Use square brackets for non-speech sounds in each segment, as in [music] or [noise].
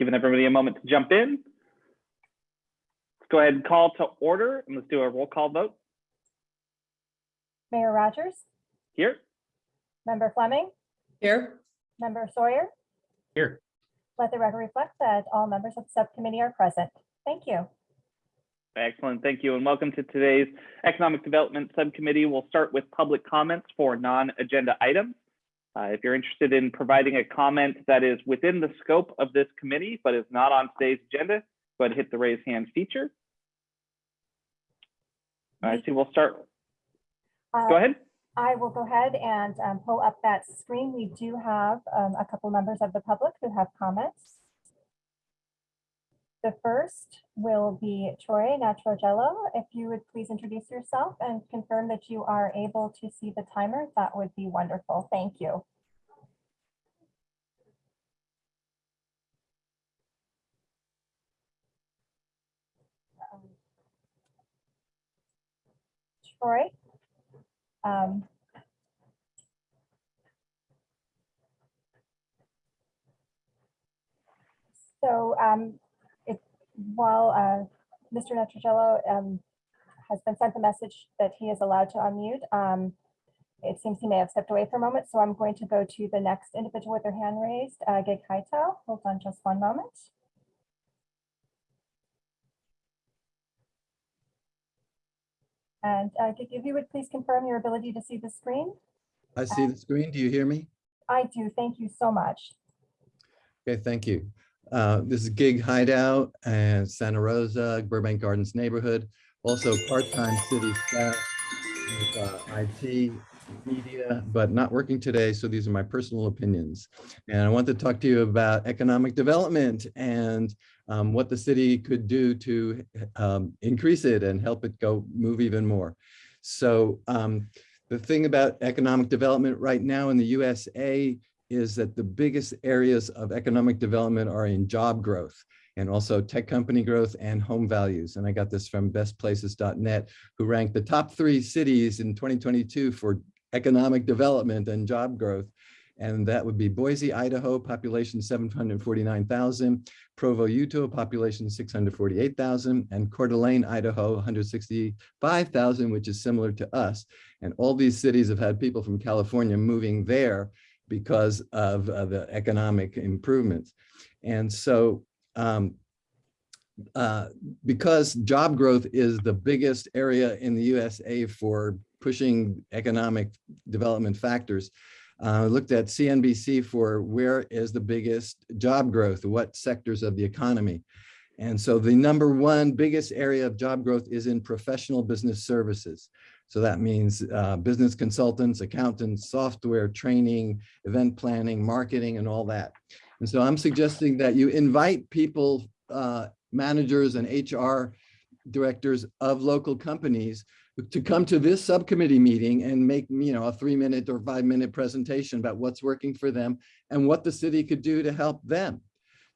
giving everybody a moment to jump in. Let's go ahead and call to order and let's do a roll call vote Mayor Rogers, here. Member Fleming, Here. Member Sawyer. Here. Let the record reflect that all members of the subcommittee are present. Thank you. Excellent, thank you, and welcome to today's Economic Development Subcommittee. We'll start with public comments for non-agenda items. Uh, if you're interested in providing a comment that is within the scope of this committee, but is not on today's agenda, go ahead and hit the raise hand feature. I see, we'll start, Uh, go ahead. I will go ahead and um, pull up that screen. We do have um, a couple members of the public who have comments. The first will be Troy Natrogello. If you would please introduce yourself and confirm that you are able to see the timer, that would be wonderful. Thank you. Troy? Um, So um, while uh, Mr. Netrogello um, has been sent the message that he is allowed to unmute, um, it seems he may have stepped away for a moment, so I'm going to go to the next individual with their hand raised, uh, Gig Kaito. Hold on just one moment. And uh, Gig, if you would please confirm your ability to see the screen? I see the screen. Do you hear me? I do. Thank you so much. Okay, thank you. Uh, This is Gig Hideout and Santa Rosa, Burbank Gardens neighborhood. Also part-time city staff with uh, IT, media, but not working today. So these are my personal opinions. And I want to talk to you about economic development and um, what the city could do to um, increase it and help it go move even more. So um, the thing about economic development right now in the USA is that the biggest areas of economic development are in job growth and also tech company growth and home values. And I got this from bestplaces.net, who ranked the top three cities in 2022 for economic development and job growth. And that would be Boise, Idaho, population 749,000, Provo, Utah, population 648,000, and Coeur d'Alene, Idaho, 165,000, which is similar to us. And all these cities have had people from California moving there because of uh, the economic improvements. And so um, uh, because job growth is the biggest area in the USA for pushing economic development factors, uh, looked at CNBC for where is the biggest job growth, what sectors of the economy. And so the number one biggest area of job growth is in professional business services. So that means uh, business consultants, accountants, software training, event planning, marketing, and all that. And so I'm suggesting that you invite people, uh, managers and HR directors of local companies to come to this subcommittee meeting and make, you know, a three minute or five minute presentation about what's working for them and what the city could do to help them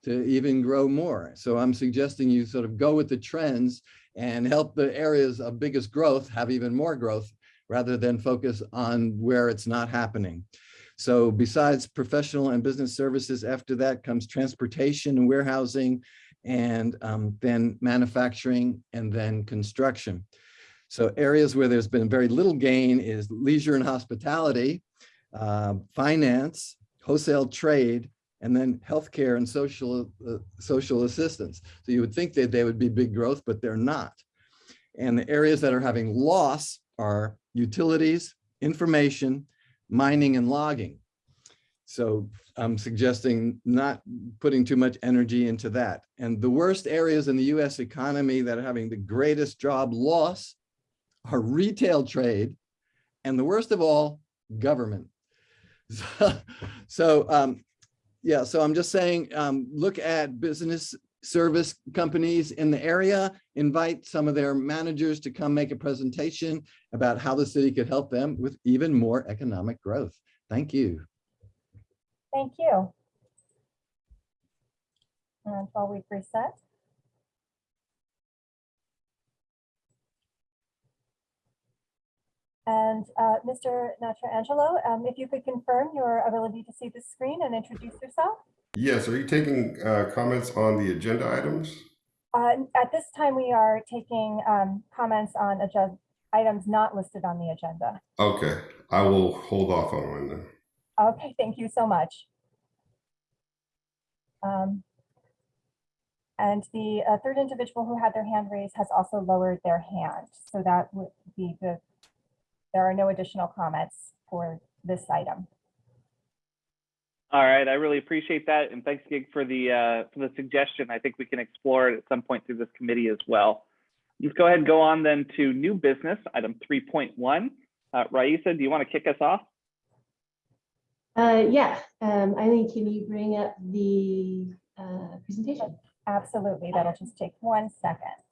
to even grow more. So I'm suggesting you sort of go with the trends and help the areas of biggest growth have even more growth rather than focus on where it's not happening. So besides professional and business services, after that comes transportation and warehousing, and um, then manufacturing, and then construction. So areas where there's been very little gain is leisure and hospitality, uh, finance, wholesale trade, and then healthcare and social uh, social assistance. So you would think that they would be big growth, but they're not. And the areas that are having loss are utilities, information, mining and logging. So I'm suggesting not putting too much energy into that. And the worst areas in the US economy that are having the greatest job loss are retail trade, and the worst of all, government. So, [laughs] so um, yeah, so I'm just saying, um, look at business service companies in the area, invite some of their managers to come make a presentation about how the city could help them with even more economic growth. Thank you. Thank you. And while we reset. And uh, Mr. Natrangelo, um, if you could confirm your ability to see the screen and introduce yourself. Yes, are you taking uh, comments on the agenda items? Uh, At this time, we are taking um, comments on agenda items not listed on the agenda. Okay, I will hold off on one then. Okay, thank you so much. Um, And the uh, third individual who had their hand raised has also lowered their hand. So that would be the, there are no additional comments for this item. All right, I really appreciate that, and thanks, Gig, for the uh, for the suggestion. I think we can explore it at some point through this committee as well. Let's go ahead and go on then to new business, item 3.1. Uh, Raisa, do you want to kick us off? Uh, yeah, um, Eileen, can you bring up the, uh, presentation? Absolutely, that'll just take one second.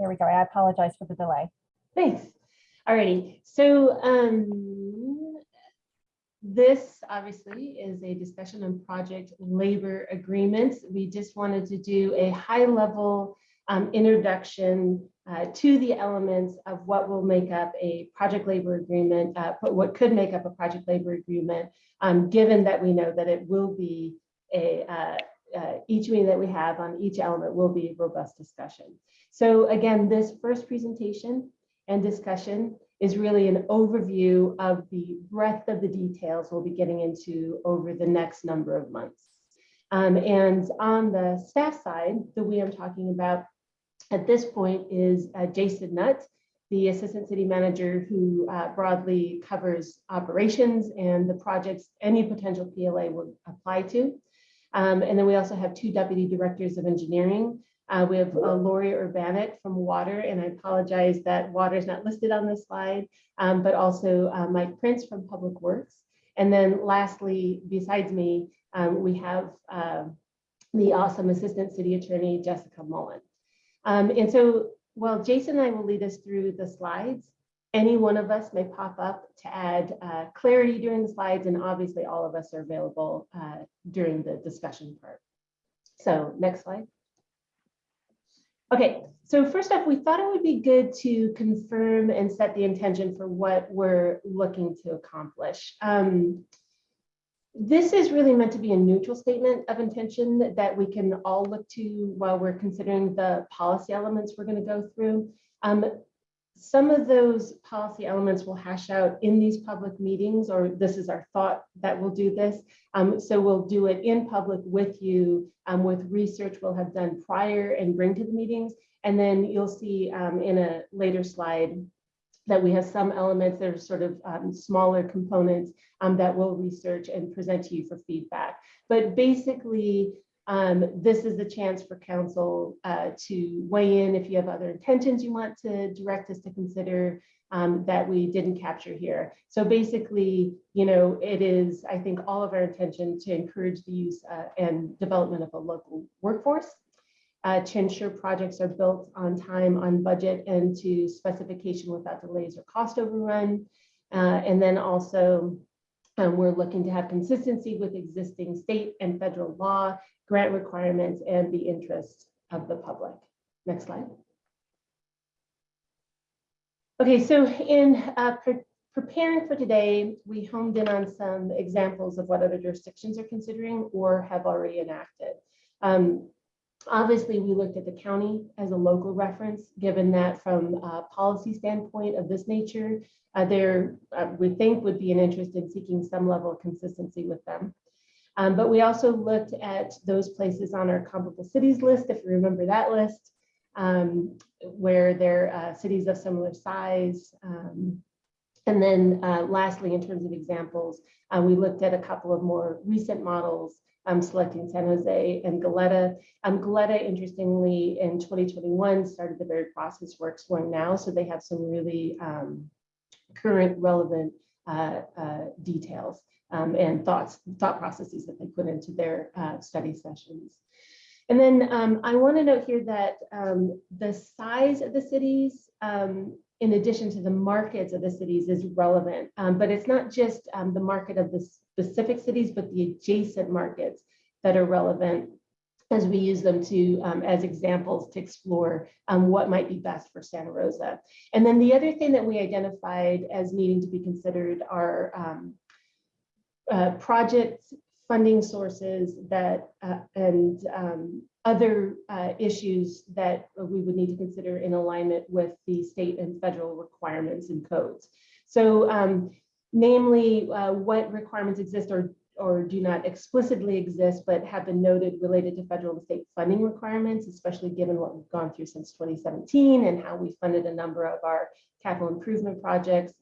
There we go. I apologize for the delay. Thanks. Alrighty, so, um, this obviously is a discussion on project labor agreements. We just wanted to do a high level, um, introduction, uh, to the elements of what will make up a project labor agreement, uh, what could make up a project labor agreement, um, given that we know that it will be a, uh, uh, each meeting that we have on each element will be a robust discussion. So again, this first presentation and discussion is really an overview of the breadth of the details we'll be getting into over the next number of months. Um, and on the staff side, the we I'm talking about at this point is uh, Jason Nutt, the Assistant City Manager who uh, broadly covers operations and the projects any potential PLA would apply to. Um, and then we also have two Deputy Directors of Engineering, uh, we have uh, Lori from Water, and I apologize that water is not listed on this slide, um, but also uh, Mike Prince from Public Works. And then lastly, besides me, um, we have uh, the awesome Assistant City Attorney, Jessica Mullen. Um, and so while Jason and I will lead us through the slides, any one of us may pop up to add uh, clarity during the slides, and obviously all of us are available uh, during the discussion part. So next slide. Okay, so first off, we thought it would be good to confirm and set the intention for what we're looking to accomplish. Um, this is really meant to be a neutral statement of intention that we can all look to while we're considering the policy elements we're going to go through. Um, some of those policy elements will hash out in these public meetings, or this is our thought that we'll do this. Um, so we'll do it in public with you um, with research we'll have done prior and bring to the meetings. And then you'll see um, in a later slide that we have some elements that are sort of um, smaller components um, that we'll research and present to you for feedback. But basically, um, this is the chance for council uh, to weigh in if you have other intentions you want to direct us to consider um, that we didn't capture here. So basically, you know, it is, I think, all of our intention to encourage the use uh, and development of a local workforce, uh, to ensure projects are built on time, on budget, and to specification without delays or cost overrun. Uh, and then also, um, we're looking to have consistency with existing state and federal law, grant requirements, and the interests of the public. Next slide. Okay, so in uh, pre preparing for today, we honed in on some examples of what other jurisdictions are considering or have already enacted. Um, obviously, we looked at the county as a local reference, given that from a policy standpoint of this nature, uh, there uh, we think would be an interest in seeking some level of consistency with them. Um, but we also looked at those places on our comparable cities list, if you remember that list, um, where they're uh, cities of similar size. Um, and then uh, lastly, in terms of examples, uh, we looked at a couple of more recent models, um, selecting San Jose and Goleta. Um, Goleta, interestingly, in 2021 started the very process we're exploring now. So they have some really um, current relevant uh, uh, details um, and thoughts, thought processes that they put into their uh, study sessions. And then um, I want to note here that um, the size of the cities, um, in addition to the markets of the cities, is relevant. Um, but it's not just um, the market of the specific cities, but the adjacent markets that are relevant. as we use them to um, as examples to explore um, what might be best for Santa Rosa. And then the other thing that we identified as needing to be considered are um, uh, funding sources that uh, and um, other uh, issues that we would need to consider in alignment with the state and federal requirements and codes. So um, namely, uh, what requirements exist or or do not explicitly exist, but have been noted related to federal and state funding requirements, especially given what we've gone through since 2017 and how we funded a number of our capital improvement projects.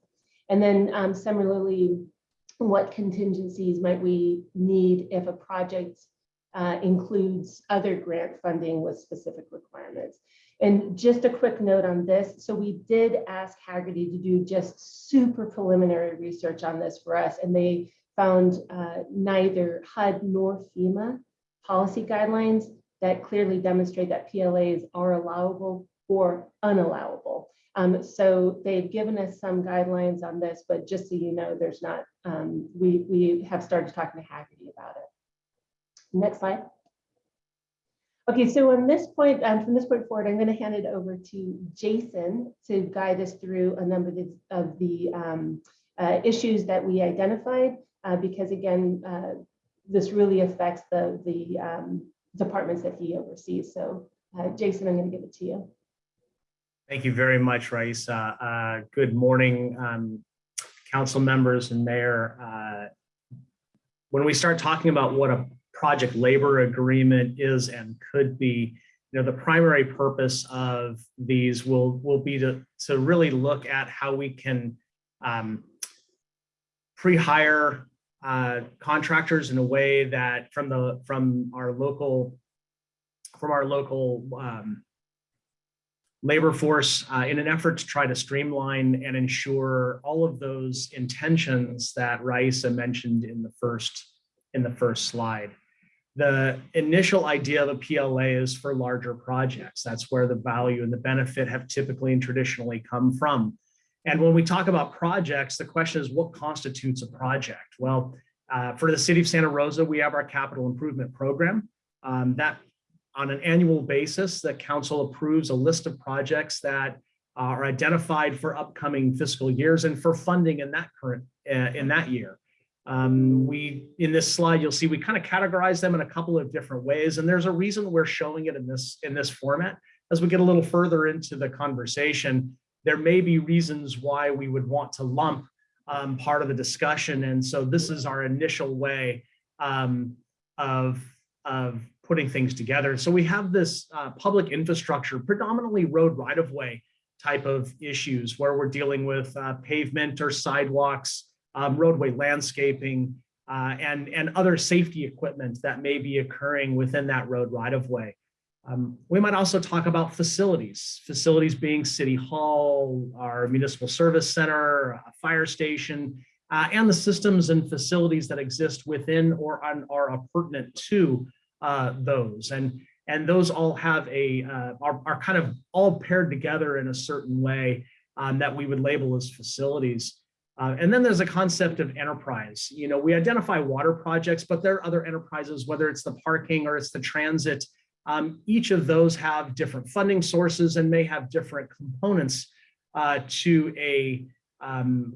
And then um, similarly, what contingencies might we need if a project uh, includes other grant funding with specific requirements? And just a quick note on this. So we did ask Hagerty to do just super preliminary research on this for us, and they found uh, neither HUD nor FEMA policy guidelines that clearly demonstrate that PLAs are allowable or unallowable. Um, so they've given us some guidelines on this, but just so you know, there's not, um, we, we have started talking to Hagerty about it. Next slide. Okay, so on this point, um, from this point forward, I'm going to hand it over to Jason to guide us through a number of the, um, uh, issues that we identified uh, because again, uh, this really affects the, the um, departments that he oversees. So uh, Jason, I'm going to give it to you. Thank you very much, Raisa. Uh, good morning, um, council members and mayor. Uh, when we start talking about what a project labor agreement is and could be, you know, the primary purpose of these will, will be to, to really look at how we can um, pre-hire uh, contractors in a way that from the from our local from our local um, labor force uh, in an effort to try to streamline and ensure all of those intentions that Raisa mentioned in the first in the first slide. The initial idea of a PLA is for larger projects. That's where the value and the benefit have typically and traditionally come from. And when we talk about projects, the question is what constitutes a project? Well, uh, for the city of Santa Rosa, we have our capital improvement program. Um, that on an annual basis, the council approves a list of projects that are identified for upcoming fiscal years and for funding in that current uh, in that year. Um, we in this slide, you'll see we kind of categorize them in a couple of different ways, and there's a reason we're showing it in this in this format. As we get a little further into the conversation, there may be reasons why we would want to lump um, part of the discussion. And so this is our initial way um, of, of putting things together. So we have this uh, public infrastructure, predominantly road right-of-way type of issues where we're dealing with uh, pavement or sidewalks, um, roadway landscaping, uh, and, and other safety equipment that may be occurring within that road right-of-way. Um, we might also talk about facilities, facilities being City Hall, our municipal service center, a fire station, uh, and the systems and facilities that exist within or on, are pertinent to uh, those. And, and those all have a, uh, are, are kind of all paired together in a certain way um, that we would label as facilities. Uh, and then there's a concept of enterprise. You know, we identify water projects, but there are other enterprises, whether it's the parking or it's the transit, um, each of those have different funding sources and may have different components uh, to a um,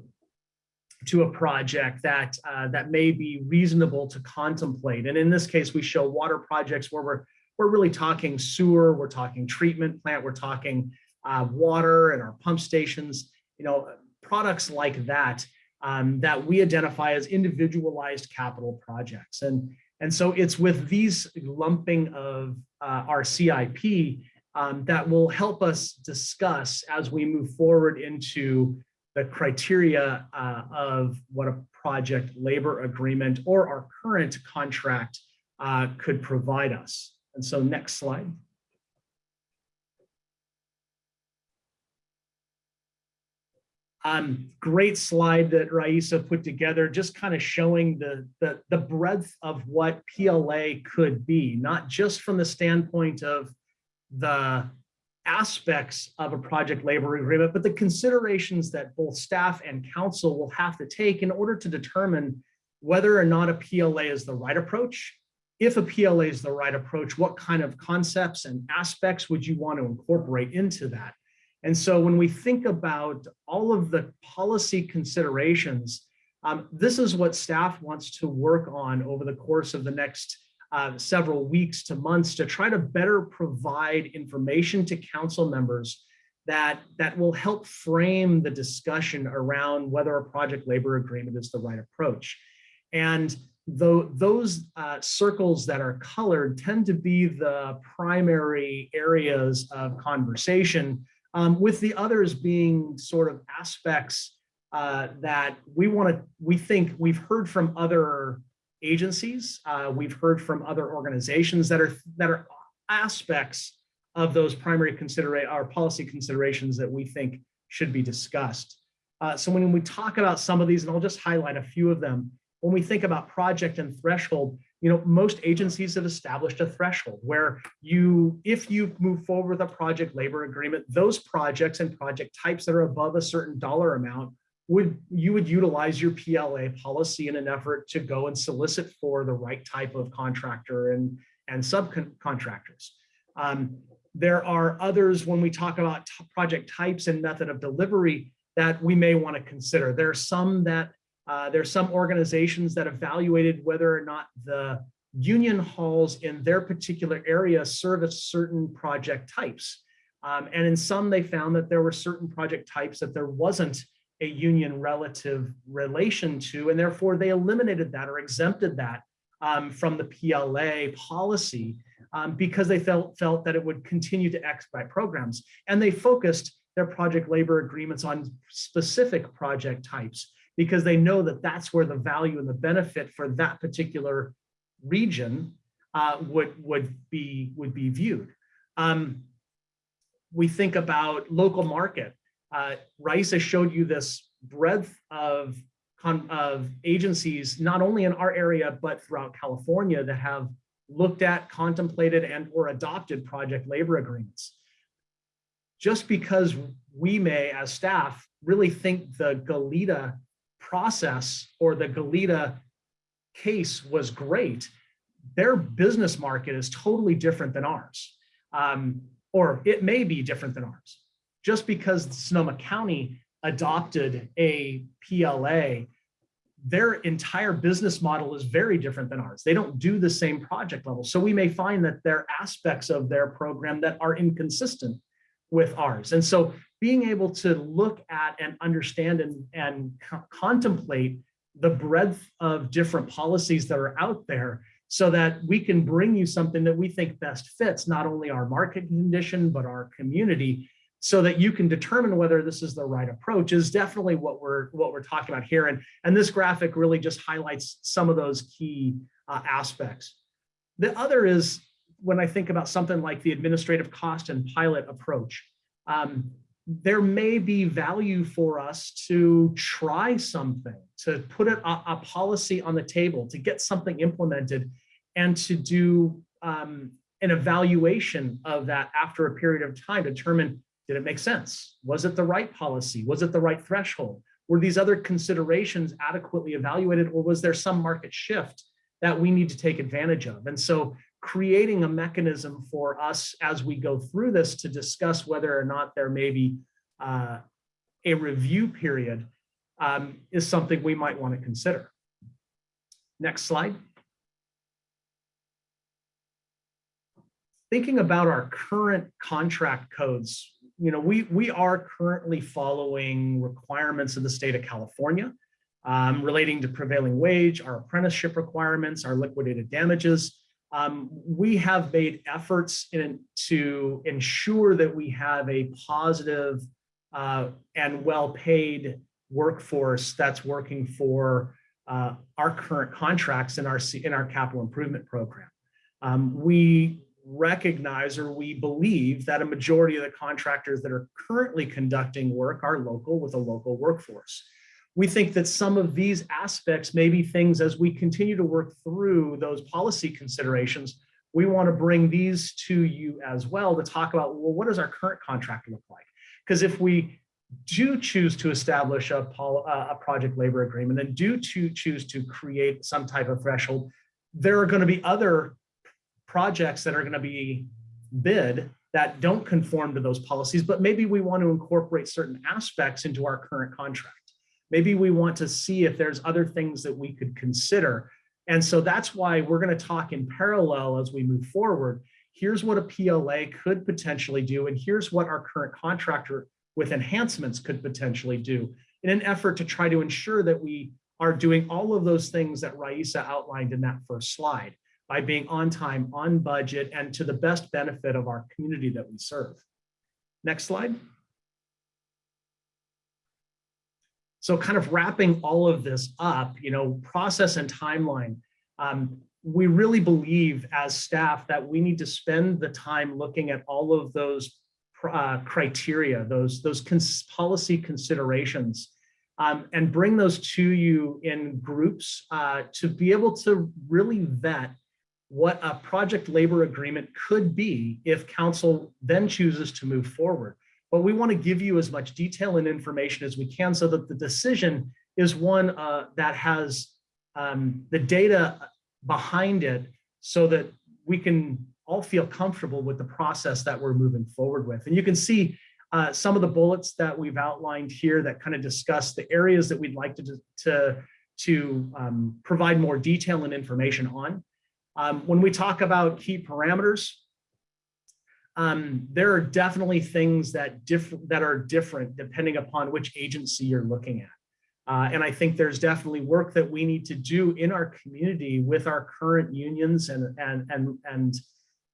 to a project that uh, that may be reasonable to contemplate. And in this case, we show water projects where we're we're really talking sewer, we're talking treatment plant, we're talking uh, water and our pump stations, you know, products like that um, that we identify as individualized capital projects. And and so it's with these lumping of uh, our CIP um, that will help us discuss as we move forward into the criteria uh, of what a project labor agreement or our current contract uh, could provide us. And so next slide. Um, great slide that Raisa put together, just kind of showing the, the, the breadth of what PLA could be, not just from the standpoint of the aspects of a project labor agreement, but the considerations that both staff and council will have to take in order to determine whether or not a PLA is the right approach, if a PLA is the right approach, what kind of concepts and aspects would you want to incorporate into that? And so when we think about all of the policy considerations, um, this is what staff wants to work on over the course of the next uh, several weeks to months to try to better provide information to council members that, that will help frame the discussion around whether a project labor agreement is the right approach. And though those uh, circles that are colored tend to be the primary areas of conversation, um, with the others being sort of aspects uh, that we want to, we think we've heard from other agencies, uh, we've heard from other organizations that are that are aspects of those primary considerate our policy considerations that we think should be discussed. Uh, so when we talk about some of these, and I'll just highlight a few of them, when we think about project and threshold, you know, most agencies have established a threshold where you, if you move forward with a project labor agreement, those projects and project types that are above a certain dollar amount would you would utilize your PLA policy in an effort to go and solicit for the right type of contractor and, and subcontractors. Um, there are others when we talk about project types and method of delivery that we may want to consider. There are some that uh, there are some organizations that evaluated whether or not the union halls in their particular area service certain project types. Um, and in some, they found that there were certain project types that there wasn't a union relative relation to, and therefore they eliminated that or exempted that um, from the PLA policy um, because they felt, felt that it would continue to expedite programs. And they focused their project labor agreements on specific project types because they know that that's where the value and the benefit for that particular region uh, would, would, be, would be viewed. Um, we think about local market. Uh, Raisa showed you this breadth of, of agencies, not only in our area, but throughout California that have looked at, contemplated, and or adopted project labor agreements. Just because we may, as staff, really think the Goleta process or the Goleta case was great, their business market is totally different than ours. Um, or it may be different than ours. Just because Sonoma County adopted a PLA, their entire business model is very different than ours. They don't do the same project level. So we may find that there are aspects of their program that are inconsistent with ours. And so being able to look at and understand and, and co contemplate the breadth of different policies that are out there so that we can bring you something that we think best fits not only our market condition, but our community so that you can determine whether this is the right approach is definitely what we're what we're talking about here. And, and this graphic really just highlights some of those key uh, aspects. The other is when I think about something like the administrative cost and pilot approach, um, there may be value for us to try something, to put a, a policy on the table, to get something implemented and to do um, an evaluation of that after a period of time, determine did it make sense? Was it the right policy? Was it the right threshold? Were these other considerations adequately evaluated or was there some market shift that we need to take advantage of? And so creating a mechanism for us as we go through this to discuss whether or not there may be uh, a review period um, is something we might want to consider. Next slide. Thinking about our current contract codes, you know, we, we are currently following requirements of the state of California um, relating to prevailing wage, our apprenticeship requirements, our liquidated damages. Um, we have made efforts in, to ensure that we have a positive uh, and well-paid workforce that's working for uh, our current contracts in our, in our capital improvement program. Um, we recognize or we believe that a majority of the contractors that are currently conducting work are local with a local workforce. We think that some of these aspects may be things as we continue to work through those policy considerations, we want to bring these to you as well to talk about, well, what does our current contract look like? Because if we do choose to establish a, a project labor agreement and do to choose to create some type of threshold, there are going to be other projects that are going to be bid that don't conform to those policies, but maybe we want to incorporate certain aspects into our current contract. Maybe we want to see if there's other things that we could consider. And so that's why we're going to talk in parallel as we move forward. Here's what a PLA could potentially do, and here's what our current contractor with enhancements could potentially do in an effort to try to ensure that we are doing all of those things that Raisa outlined in that first slide by being on time, on budget, and to the best benefit of our community that we serve. Next slide. So kind of wrapping all of this up, you know, process and timeline. Um, we really believe as staff that we need to spend the time looking at all of those uh, criteria, those, those cons policy considerations, um, and bring those to you in groups uh, to be able to really vet what a project labor agreement could be if council then chooses to move forward. But we want to give you as much detail and information as we can so that the decision is one uh, that has um, the data behind it so that we can all feel comfortable with the process that we're moving forward with. And you can see uh, some of the bullets that we've outlined here that kind of discuss the areas that we'd like to, to, to um, provide more detail and information on. Um, when we talk about key parameters, um, there are definitely things that different that are different depending upon which agency you're looking at. Uh, and I think there's definitely work that we need to do in our community with our current unions and and and and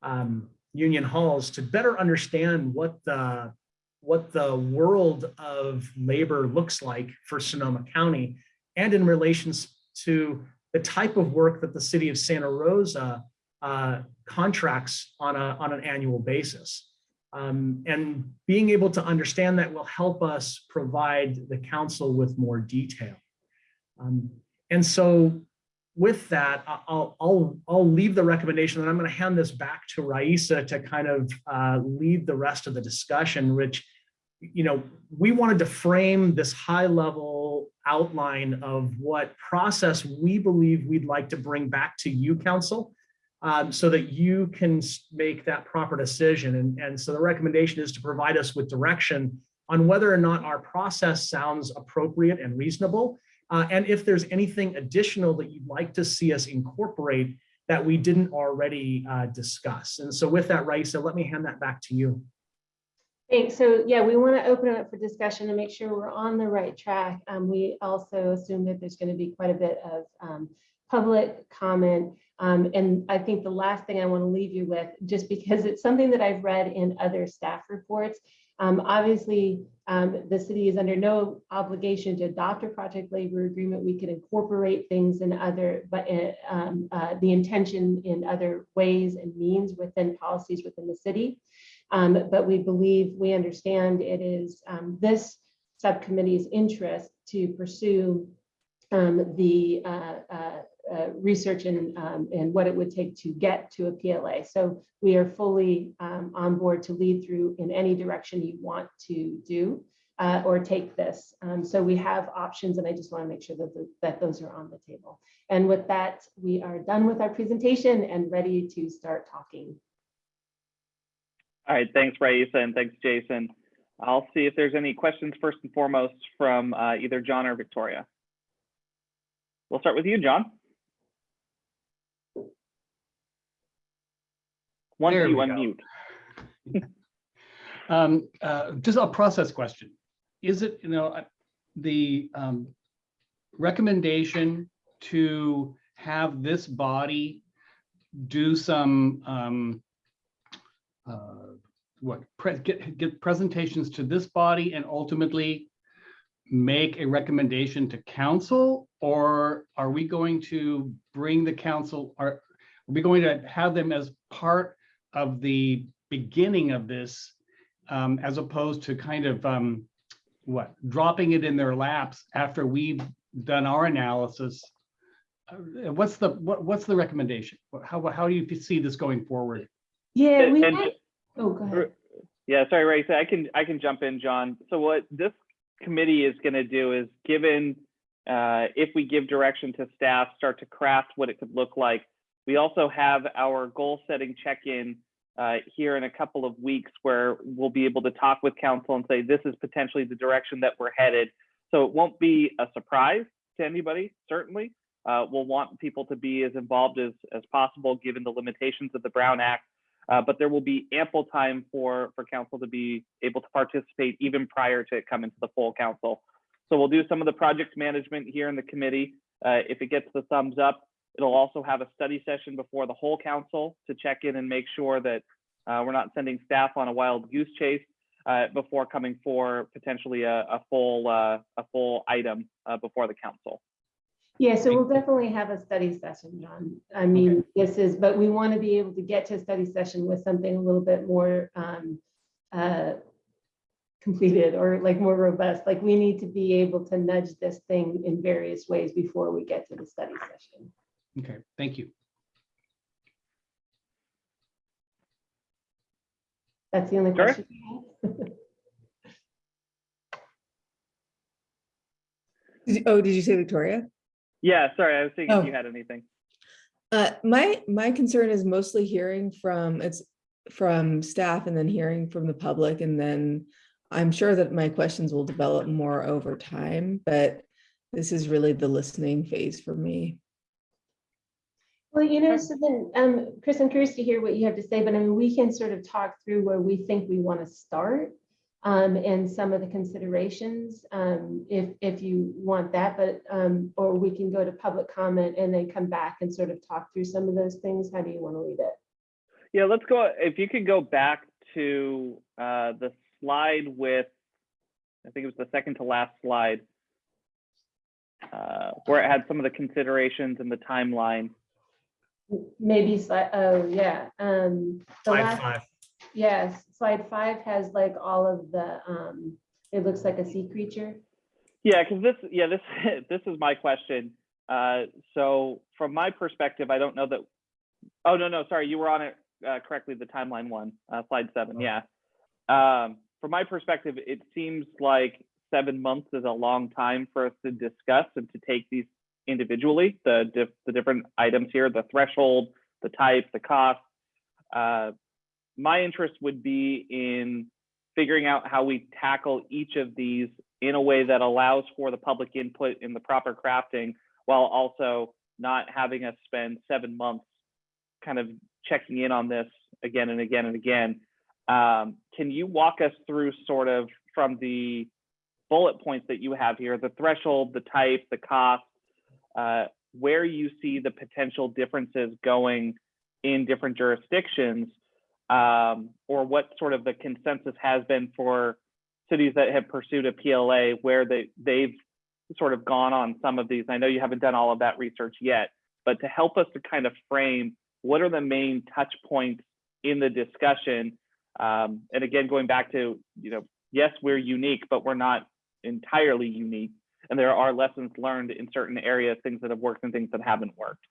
um, union halls to better understand what the what the world of labor looks like for Sonoma County and in relations to the type of work that the city of Santa Rosa uh, contracts on, a, on an annual basis. Um, and being able to understand that will help us provide the council with more detail. Um, and so with that, I'll, I'll, I'll leave the recommendation and I'm going to hand this back to Raisa to kind of uh, lead the rest of the discussion, which, you know, we wanted to frame this high level outline of what process we believe we'd like to bring back to you, council, um, so that you can make that proper decision. And, and so the recommendation is to provide us with direction on whether or not our process sounds appropriate and reasonable. Uh, and if there's anything additional that you'd like to see us incorporate that we didn't already uh, discuss. And so with that, Raisa, let me hand that back to you. Thanks. So yeah, we want to open it up for discussion to make sure we're on the right track. Um, we also assume that there's going to be quite a bit of um, public comment. Um, and I think the last thing I want to leave you with, just because it's something that I've read in other staff reports, um, obviously um, the city is under no obligation to adopt a project labor agreement. We could incorporate things in other, but uh, um, uh, the intention in other ways and means within policies within the city. Um, but we believe, we understand it is um, this subcommittee's interest to pursue um, the uh, uh, uh, research and, um, and what it would take to get to a PLA. So we are fully um, on board to lead through in any direction you want to do uh, or take this. Um, so we have options and I just want to make sure that, the, that those are on the table. And with that, we are done with our presentation and ready to start talking. All right, thanks, Raisa, and thanks, Jason. I'll see if there's any questions first and foremost from uh, either John or Victoria. We'll start with you, John. Once There you unmute. [laughs] Um, uh, just a process question. Is it, you know, uh, the um, recommendation to have this body do some um, uh, what, pre- get, get presentations to this body and ultimately make a recommendation to council? Or are we going to bring the council, are, are we going to have them as part of the beginning of this um, as opposed to kind of um, what dropping it in their laps after we've done our analysis. Uh, What's the what, what's the recommendation? How how do you see this going forward? Yeah, we and- had, oh, go ahead. Yeah, sorry, Raisa, I can, I can jump in, John. So what this committee is going to do is given, uh, if we give direction to staff, start to craft what it could look like, We also have our goal setting check-in uh, here in a couple of weeks where we'll be able to talk with council and say, this is potentially the direction that we're headed. So it won't be a surprise to anybody, certainly. Uh, we'll want people to be as involved as, as possible, given the limitations of the Brown Act. Uh, but there will be ample time for, for council to be able to participate even prior to it coming to the full council. So we'll do some of the project management here in the committee. Uh, if it gets the thumbs up, it'll also have a study session before the whole council to check in and make sure that uh, we're not sending staff on a wild goose chase uh, before coming for potentially a, a full uh, a full item uh, before the council. Yeah, so we'll definitely have a study session, John. I mean, this is, but we want to be able to get to a study session with something a little bit more um, uh, completed or like more robust. Like we need to be able to nudge this thing in various ways before we get to the study session. Okay, thank you. That's the only Sure. question. I have. [laughs] Did you- Oh, did you say Victoria? Yeah, sorry, I was thinking if Oh. you had anything. Uh, my, my concern is mostly hearing from, it's from staff and then hearing from the public and then I'm sure that my questions will develop more over time, but this is really the listening phase for me. Well, you know, so then, um, Chris, I'm curious to hear what you have to say, but I mean, we can sort of talk through where we think we want to start. Um, and some of the considerations, um, if, if you want that, but, um, or we can go to public comment and then come back and sort of talk through some of those things. How do you want to lead it? Yeah, let's go. If you could go back to uh, the slide with, I think it was the second to last slide, uh, where it had some of the considerations and the timeline. Maybe, slide oh, yeah, um. the Slide last- five. Yes, slide five has like all of the, um, it looks like a sea creature. Yeah, because this, yeah, this [laughs] this is my question. Uh, so from my perspective, I don't know that. Oh no, no, sorry, you were on it uh, correctly. The timeline one, uh, slide seven. Oh. Yeah. Um, from my perspective, it seems like seven months is a long time for us to discuss and to take these individually. The dif- the different items here, the threshold, the type, the cost. Uh, my interest would be in figuring out how we tackle each of these in a way that allows for the public input in the proper crafting while also not having us spend seven months kind of checking in on this again and again and again. Um, can you walk us through sort of from the bullet points that you have here, the threshold, the type, the cost, uh, where you see the potential differences going in different jurisdictions um, or what sort of the consensus has been for cities that have pursued a PLA where they they've sort of gone on some of these. I know you haven't done all of that research yet, but to help us to kind of frame what are the main touch points in the discussion. Um, and again, going back to, you know, yes, we're unique, but we're not entirely unique. And there are lessons learned in certain areas, things that have worked and things that haven't worked.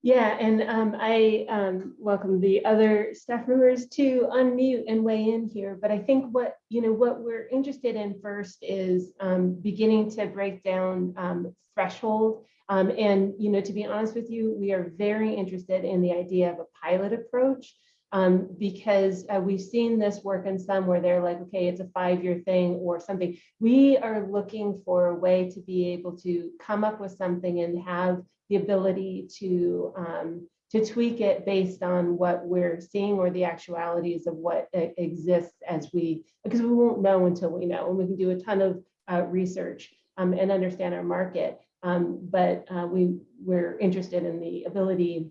Yeah, and um, I um, welcome the other staff members to unmute and weigh in here. But I think what, you know, what we're interested in first is um, beginning to break down um, threshold. Um, And, you know, to be honest with you, we are very interested in the idea of a pilot approach. Um, Because uh, we've seen this work in some where they're like, okay, it's a five-year thing or something. We are looking for a way to be able to come up with something and have the ability to um, to tweak it based on what we're seeing or the actualities of what exists as we because we won't know until we know and we can do a ton of uh, research um, and understand our market um, but uh, we we're interested in the ability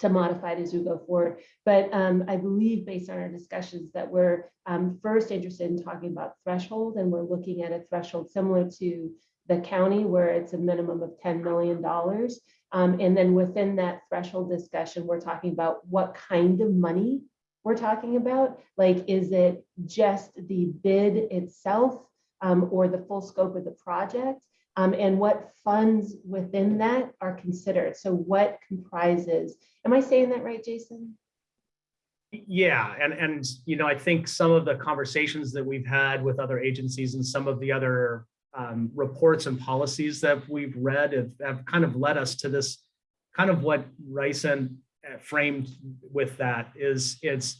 to modify it as we go forward but um, I believe based on our discussions that we're um, first interested in talking about threshold and we're looking at a threshold similar to the county where it's a minimum of $10 million. Um, and then within that threshold discussion, we're talking about what kind of money we're talking about. Like, is it just the bid itself um, or the full scope of the project? Um, and what funds within that are considered? So what comprises, am I saying that right, Jason? Yeah, and, and, you know, I think some of the conversations that we've had with other agencies and some of the other um, reports and policies that we've read have, have kind of led us to this kind of what Ryson uh, framed with that is it's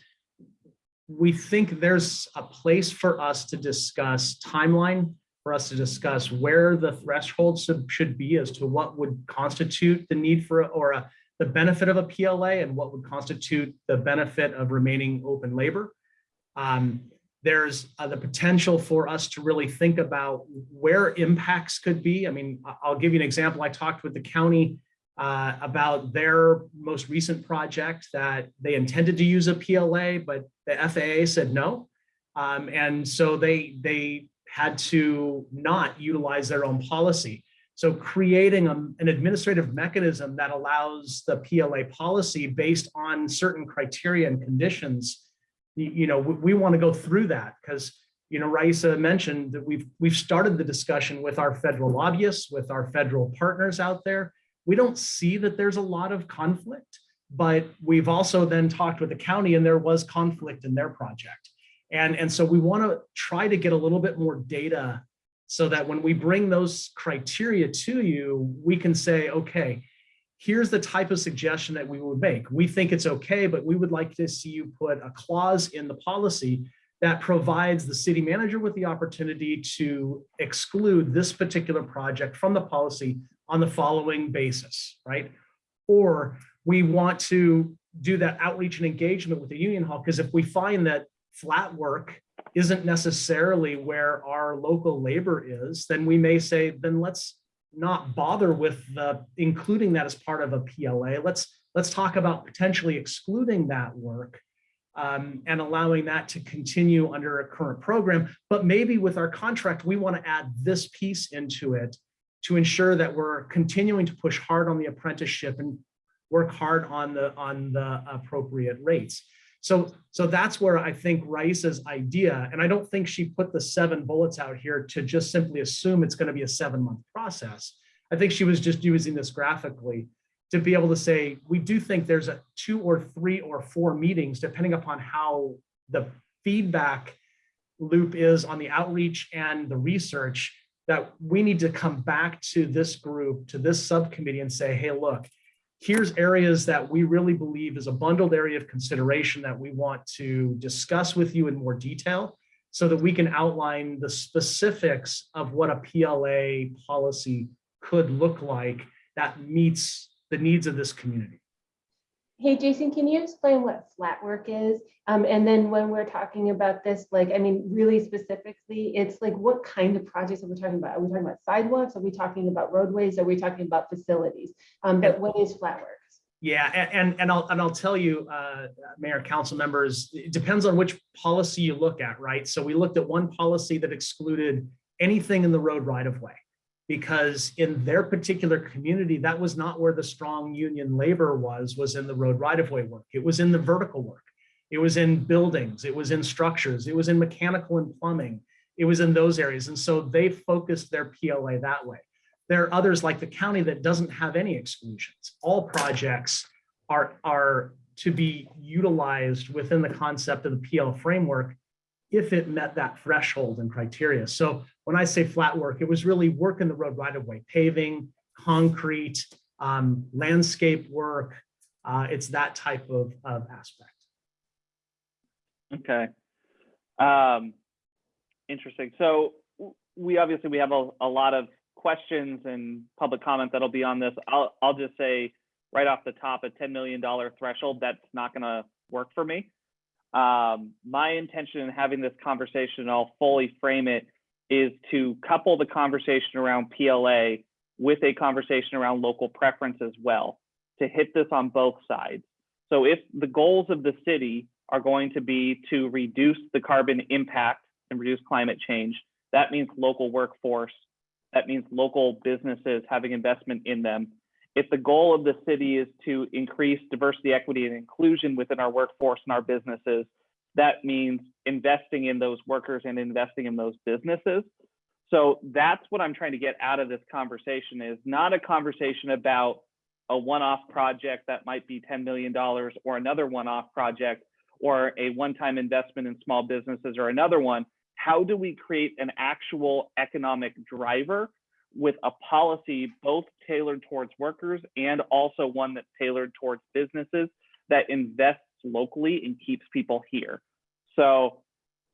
we think there's a place for us to discuss timeline, for us to discuss where the thresholds should, be as to what would constitute the need for, or a, the benefit of a PLA and what would constitute the benefit of remaining open labor. Um, there's uh, the potential for us to really think about where impacts could be. I mean, I'll give you an example. I talked with the county uh, about their most recent project that they intended to use a PLA, but the FAA said no. Um, and so they, they had to not utilize their own policy. So creating a- an administrative mechanism that allows the PLA policy based on certain criteria and conditions, you, you know, we, we want to go through that because, you know, Raisa mentioned that we've, we've started the discussion with our federal lobbyists, with our federal partners out there. We don't see that there's a lot of conflict, but we've also then talked with the county and there was conflict in their project. And, and so we want to try to get a little bit more data so that when we bring those criteria to you, we can say, okay, here's the type of suggestion that we would make. We think it's okay, but we would like to see you put a clause in the policy that provides the city manager with the opportunity to exclude this particular project from the policy on the following basis, right? Or we want to do that outreach and engagement with the union hall, because if we find that flat work isn't necessarily where our local labor is, then we may say, then let's not bother with the including that as part of a PLA. Let's let's talk about potentially excluding that work um, and allowing that to continue under a current program. But maybe with our contract, we want to add this piece into it to ensure that we're continuing to push hard on the apprenticeship and work hard on the on the appropriate rates. So, so that's where I think Raisa's idea, and I don't think she put the seven bullets out here to just simply assume it's going to be a seven month process. I think she was just using this graphically to be able to say, we do think there's a two or three or four meetings, depending upon how the feedback loop is on the outreach and the research, that we need to come back to this group, to this subcommittee and say, hey, look, here's areas that we really believe is a bundled area of consideration that we want to discuss with you in more detail so that we can outline the specifics of what a PLA policy could look like that meets the needs of this community. Hey, Jason, can you explain what flat work is? Um, and then when we're talking about this, like, I mean, really specifically, it's like, what kind of projects are we talking about? Are we talking about sidewalks? Are we talking about roadways? Are we talking about facilities? Um, but what is flat work? Yeah, and, and I'll, and I'll tell you, uh, Mayor, Council members, it depends on which policy you look at, right? So we looked at one policy that excluded anything in the road right of way. Because in their particular community, that was not where the strong union labor was, was in the road right of way work. It was in the vertical work. It was in buildings, it was in structures, it was in mechanical and plumbing. It was in those areas. And so they focused their PLA that way. There are others like the county that doesn't have any exclusions. All projects are, are to be utilized within the concept of the PL framework if it met that threshold and criteria. So when I say flat work, it was really work in the road right of way, paving, concrete, um, landscape work. Uh, it's that type of, of aspect. Okay. Um, interesting. So we obviously we have a, a lot of questions and public comment that'll be on this. I'll I'll just say right off the top, a $10 million threshold, that's not gonna work for me. Um, my intention in having this conversation, I'll fully frame it, is to couple the conversation around PLA with a conversation around local preference as well, to hit this on both sides. So if the goals of the city are going to be to reduce the carbon impact and reduce climate change, that means local workforce. That means local businesses having investment in them. If the goal of the city is to increase diversity, equity, and inclusion within our workforce and our businesses, that means investing in those workers and investing in those businesses. So that's what I'm trying to get out of this conversation is not a conversation about a one-off project that might be $10 million or another one-off project or a one-time investment in small businesses or another one. How do we create an actual economic driver with a policy both tailored towards workers and also one that's tailored towards businesses that invests locally and keeps people here. So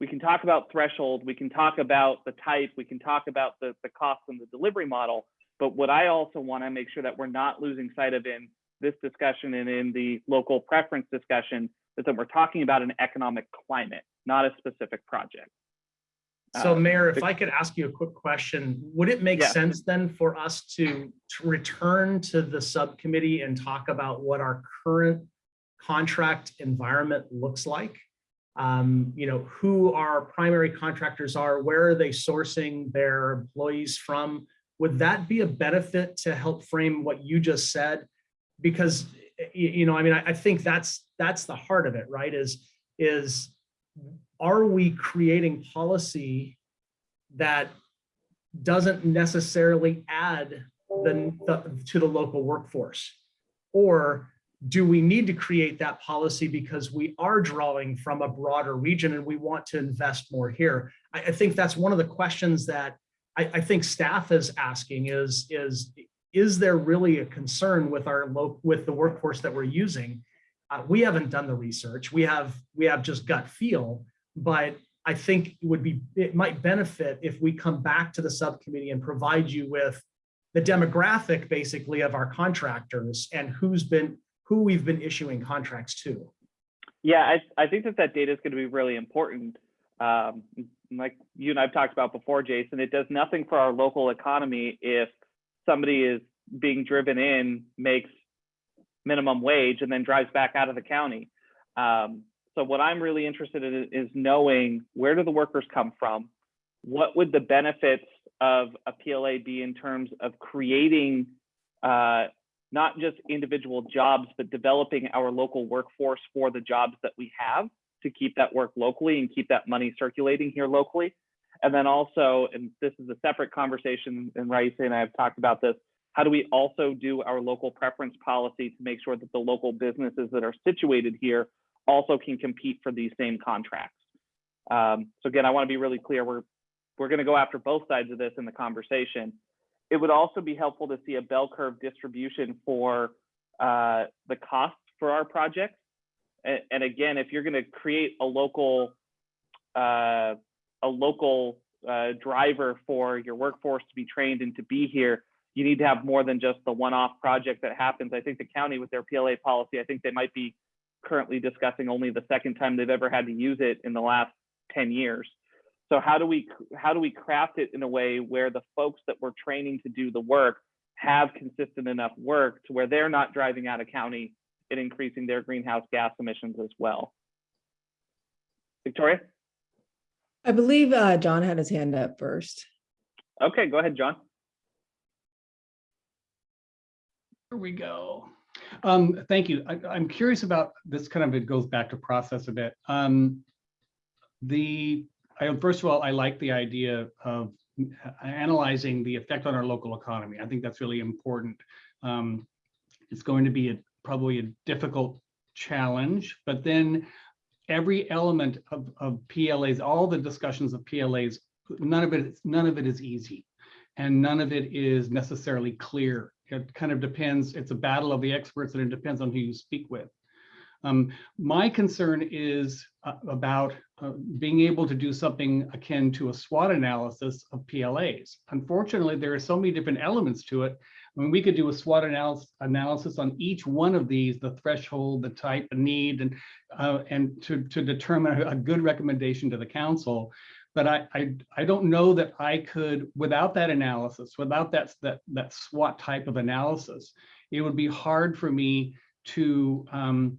we can talk about threshold, we can talk about the type, we can talk about the, the cost and the delivery model. But what I also want to make sure that we're not losing sight of in this discussion and in the local preference discussion is that we're talking about an economic climate, not a specific project. So Uh, Mayor, if I could ask you a quick question, would it make Yeah. sense then for us to, to return to the subcommittee and talk about what our current contract environment looks like? Um, you know, who our primary contractors are, where are they sourcing their employees from? Would that be a benefit to help frame what you just said? Because, you know, I mean, I, I think that's, that's the heart of it, right? Is, is are we creating policy that doesn't necessarily add the, the- to the local workforce? Or do we need to create that policy because we are drawing from a broader region and we want to invest more here? I, I think that's one of the questions that I, I think staff is asking is, is, is there really a concern with our local, with the workforce that we're using? Uh, we haven't done the research. We have, we have just gut feel, but I think it would be, it might benefit if we come back to the subcommittee and provide you with the demographic basically of our contractors and who's been, who we've been issuing contracts to. Yeah, I, I think that that data is going to be really important. Um, like you and I've talked about before, Jason, it does nothing for our local economy if somebody is being driven in, makes minimum wage, and then drives back out of the county. Um, so what I'm really interested in is knowing where do the workers come from? What would the benefits of a PLA be in terms of creating uh, not just individual jobs, but developing our local workforce for the jobs that we have to keep that work locally and keep that money circulating here locally. And then also, and this is a separate conversation, and Raisa and I have talked about this, how do we also do our local preference policy to make sure that the local businesses that are situated here also can compete for these same contracts? Um, so again, I want to be really clear, we're, we're going to go after both sides of this in the conversation it would also be helpful to see a bell curve distribution for uh, the costs for our projects. And, and again, if you're going to create a local uh, a local uh, driver for your workforce to be trained and to be here, you need to have more than just the one-off project that happens. I think the county with their PLA policy, I think they might be currently discussing only the second time they've ever had to use it in the last 10 years. So how do we how do we craft it in a way where the folks that we're training to do the work have consistent enough work to where they're not driving out of county and increasing their greenhouse gas emissions as well? Victoria? I believe uh, John had his hand up first. Okay, go ahead, John. Here we go. Um, thank you. I, I'm curious about this kind of, it goes back to process a bit. Um, the, I, first of all, I like the idea of analyzing the effect on our local economy. I think that's really important. Um, it's going to be a, probably a difficult challenge, but then every element of, of PLAs, all the discussions of PLAs, none of it, none of it is easy and none of it is necessarily clear. It kind of depends, it's a battle of the experts and it depends on who you speak with. Um, my concern is uh, about uh, being able to do something akin to a SWOT analysis of PLAs. Unfortunately, there are so many different elements to it. I mean, we could do a SWOT analysis, analysis on each one of these, the threshold, the type, the need, and uh, and to, to determine a good recommendation to the council. But I, I, I don't know that I could, without that analysis, without that, that, that SWOT type of analysis, it would be hard for me to, um,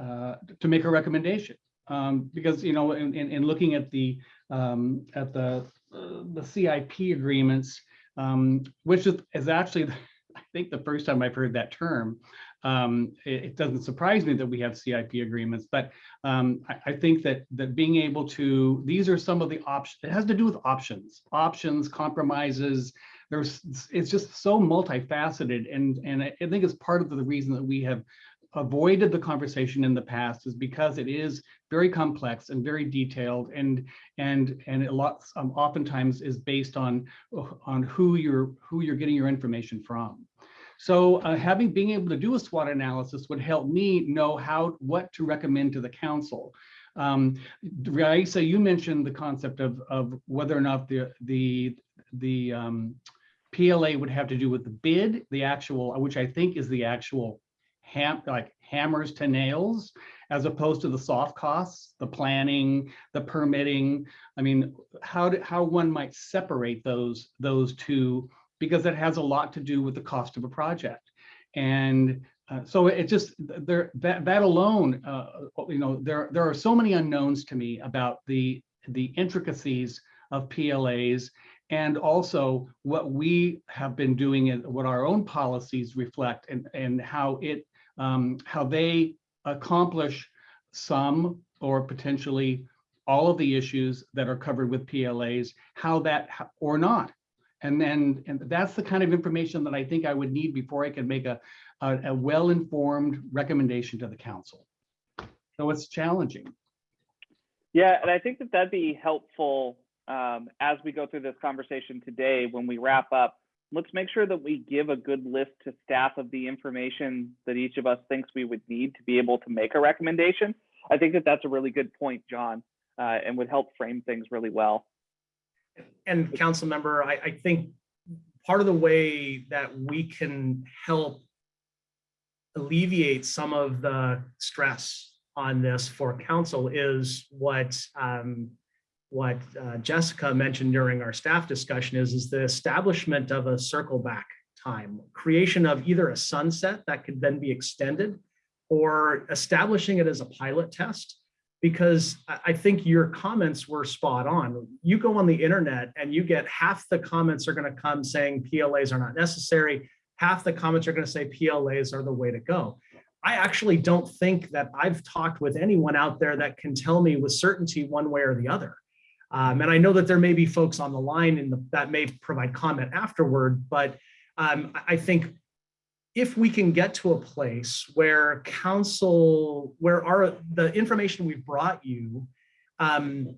uh, to make a recommendation. Um, because, you know, in, in, in looking at the, um, at the, the CIP agreements, um, which is, is actually, [laughs] I think the first time I've heard that term, um, it, it doesn't surprise me that we have CIP agreements, but um, I, I, think that that being able to, these are some of the options, it has to do with options, options, compromises. There's, it's just so multifaceted. And, and I think it's part of the reason that we have avoided the conversation in the past is because it is very complex and very detailed and and and a lot um, oftentimes is based on on who you're who you're getting your information from. So uh, having being able to do a SWOT analysis would help me know how what to recommend to the council. Um, Raisa, you mentioned the concept of of whether or not the the the um, PLA would have to do with the bid, the actual, which I think is the actual ham, like hammers to nails, as opposed to the soft costs, the planning, the permitting. I mean, how do, how one might separate those those two because it has a lot to do with the cost of a project. And uh, so it just there that that alone, uh, you know, there there are so many unknowns to me about the the intricacies of PLAs and also what we have been doing and what our own policies reflect and and how it um, how they accomplish some or potentially all of the issues that are covered with PLAs, how that or not. And then and that's the kind of information that I think I would need before I can make a, a, a well-informed recommendation to the council. So it's challenging. Yeah, and I think that that'd be helpful um, as we go through this conversation today. When we wrap up, let's make sure that we give a good list to staff of the information that each of us thinks we would need to be able to make a recommendation. I think that that's a really good point, John, uh, and would help frame things really well. And council member, I, I think part of the way that we can help alleviate some of the stress on this for council is what um, what uh, Jessica mentioned during our staff discussion is, is the establishment of a circle back time, creation of either a sunset that could then be extended or establishing it as a pilot test because I think your comments were spot on. You go on the internet and you get half the comments are going to come saying PLAs are not necessary. Half the comments are going to say PLAs are the way to go. I actually don't think that I've talked with anyone out there that can tell me with certainty one way or the other. Um, and I know that there may be folks on the line in the, that may provide comment afterward, but um, I think if we can get to a place where council, where our the information we've brought you um,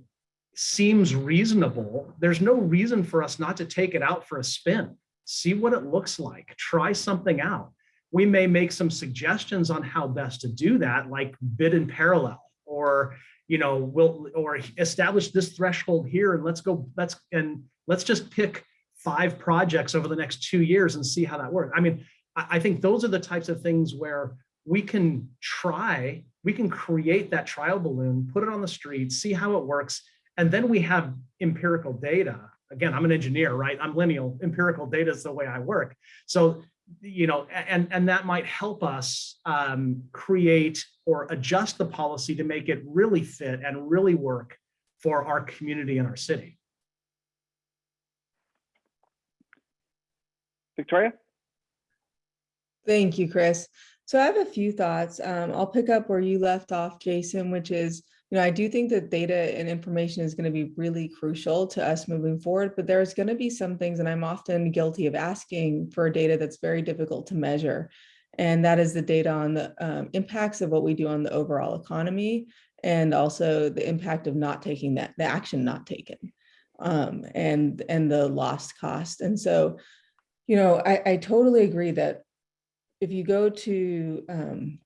seems reasonable, there's no reason for us not to take it out for a spin. See what it looks like. Try something out. We may make some suggestions on how best to do that, like bid in parallel, or you know, we'll or establish this threshold here, and let's go. Let's and let's just pick five projects over the next two years and see how that works. I mean, I think those are the types of things where we can try, we can create that trial balloon, put it on the street, see how it works, and then we have empirical data. Again, I'm an engineer, right? I'm lineal. Empirical data is the way I work. So, you know, and, and that might help us um, create or adjust the policy to make it really fit and really work for our community and our city. Victoria? Thank you, Chris. So I have a few thoughts. Um, I'll pick up where you left off, Jason, which is, you know, I do think that data and information is going to be really crucial to us moving forward, but there's going to be some things, and I'm often guilty of asking for data that's very difficult to measure. And that is the data on the um, impacts of what we do on the overall economy and also the impact of not taking that, the action not taken um, and, and the lost cost. And so, you know, I, I totally agree that if you go to um,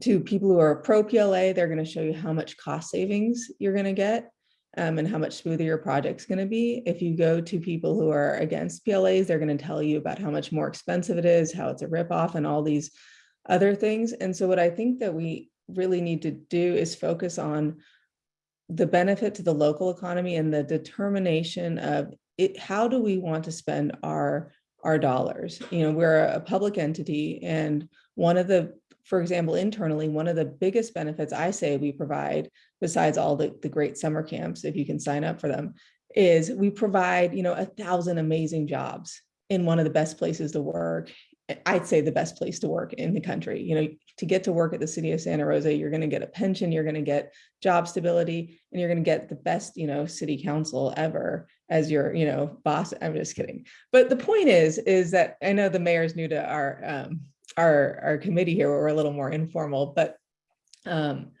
to people who are pro PLA, they're going to show you how much cost savings you're going to get um, and how much smoother your project's going to be. If you go to people who are against PLAs, they're going to tell you about how much more expensive it is, how it's a ripoff, and all these other things. And so, what I think that we really need to do is focus on the benefit to the local economy and the determination of it. How do we want to spend our our dollars. You know, we're a public entity and one of the, for example, internally, one of the biggest benefits I say we provide, besides all the, the great summer camps, if you can sign up for them, is we provide, you know, a thousand amazing jobs in one of the best places to work. I'd say the best place to work in the country. You know, to get to work at the city of Santa Rosa, you're going to get a pension, you're going to get job stability, and you're going to get the best, you know, city council ever as your, you know, boss. I'm just kidding. But the point is, is that I know the mayor's new to our um, our, our committee here, where we're a little more informal, but um,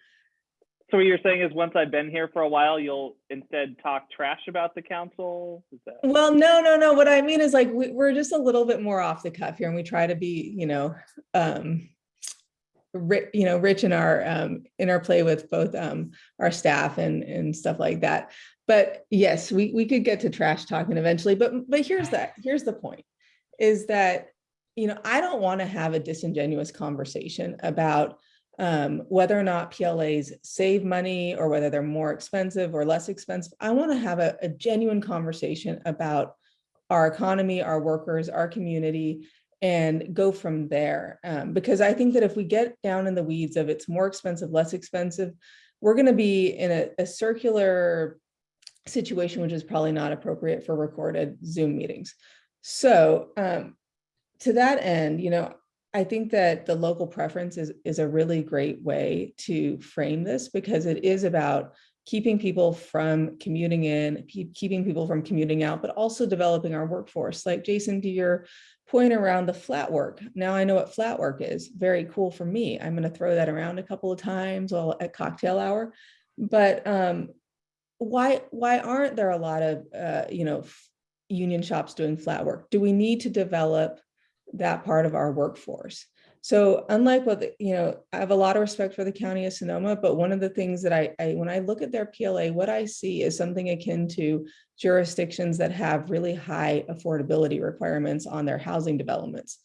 So what you're saying is once I've been here for a while, you'll instead talk trash about the council? Is that? well, no, no, no. What I mean is like, we, we're just a little bit more off the cuff here and we try to be, you know, um, ri- you know, rich in our, um, interplay with both, um, our staff and, and stuff like that. But yes, we, we could get to trash talking eventually, but, but here's that, here's the point, is that, you know, I don't want to have a disingenuous conversation about um, whether or not PLAs save money or whether they're more expensive or less expensive. I want to have a, a genuine conversation about our economy, our workers, our community, and go from there. Um, because I think that if we get down in the weeds of it's more expensive, less expensive, we're going to be in a, a circular situation, which is probably not appropriate for recorded Zoom meetings. So um, to that end, you know, I think that the local preference is, is a really great way to frame this because it is about keeping people from commuting in, keep- keeping people from commuting out, but also developing our workforce. Like Jason, to your point around the flat work. Now I know what flat work is. Very cool for me. I'm going to throw that around a couple of times while at cocktail hour. But um, why why aren't there a lot of uh, you know union shops doing flat work? Do we need to develop that part of our workforce? So unlike what, the- you know, I have a lot of respect for the county of Sonoma, but one of the things that I, I, when I look at their PLA, what I see is something akin to jurisdictions that have really high affordability requirements on their housing developments.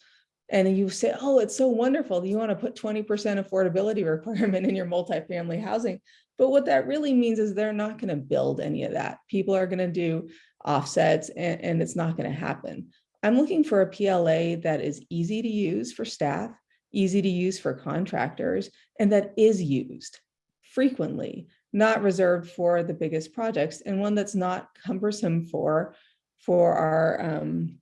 And you say, oh, it's so wonderful. You want to put 20% affordability [laughs] requirement in your multifamily housing. But what that really means is they're not going to build any of that. People are going to do offsets and, and it's not going to happen. I'm looking for a PLA that is easy to use for staff, easy to use for contractors, and that is used frequently, not reserved for the biggest projects, and one that's not cumbersome for, for our, um,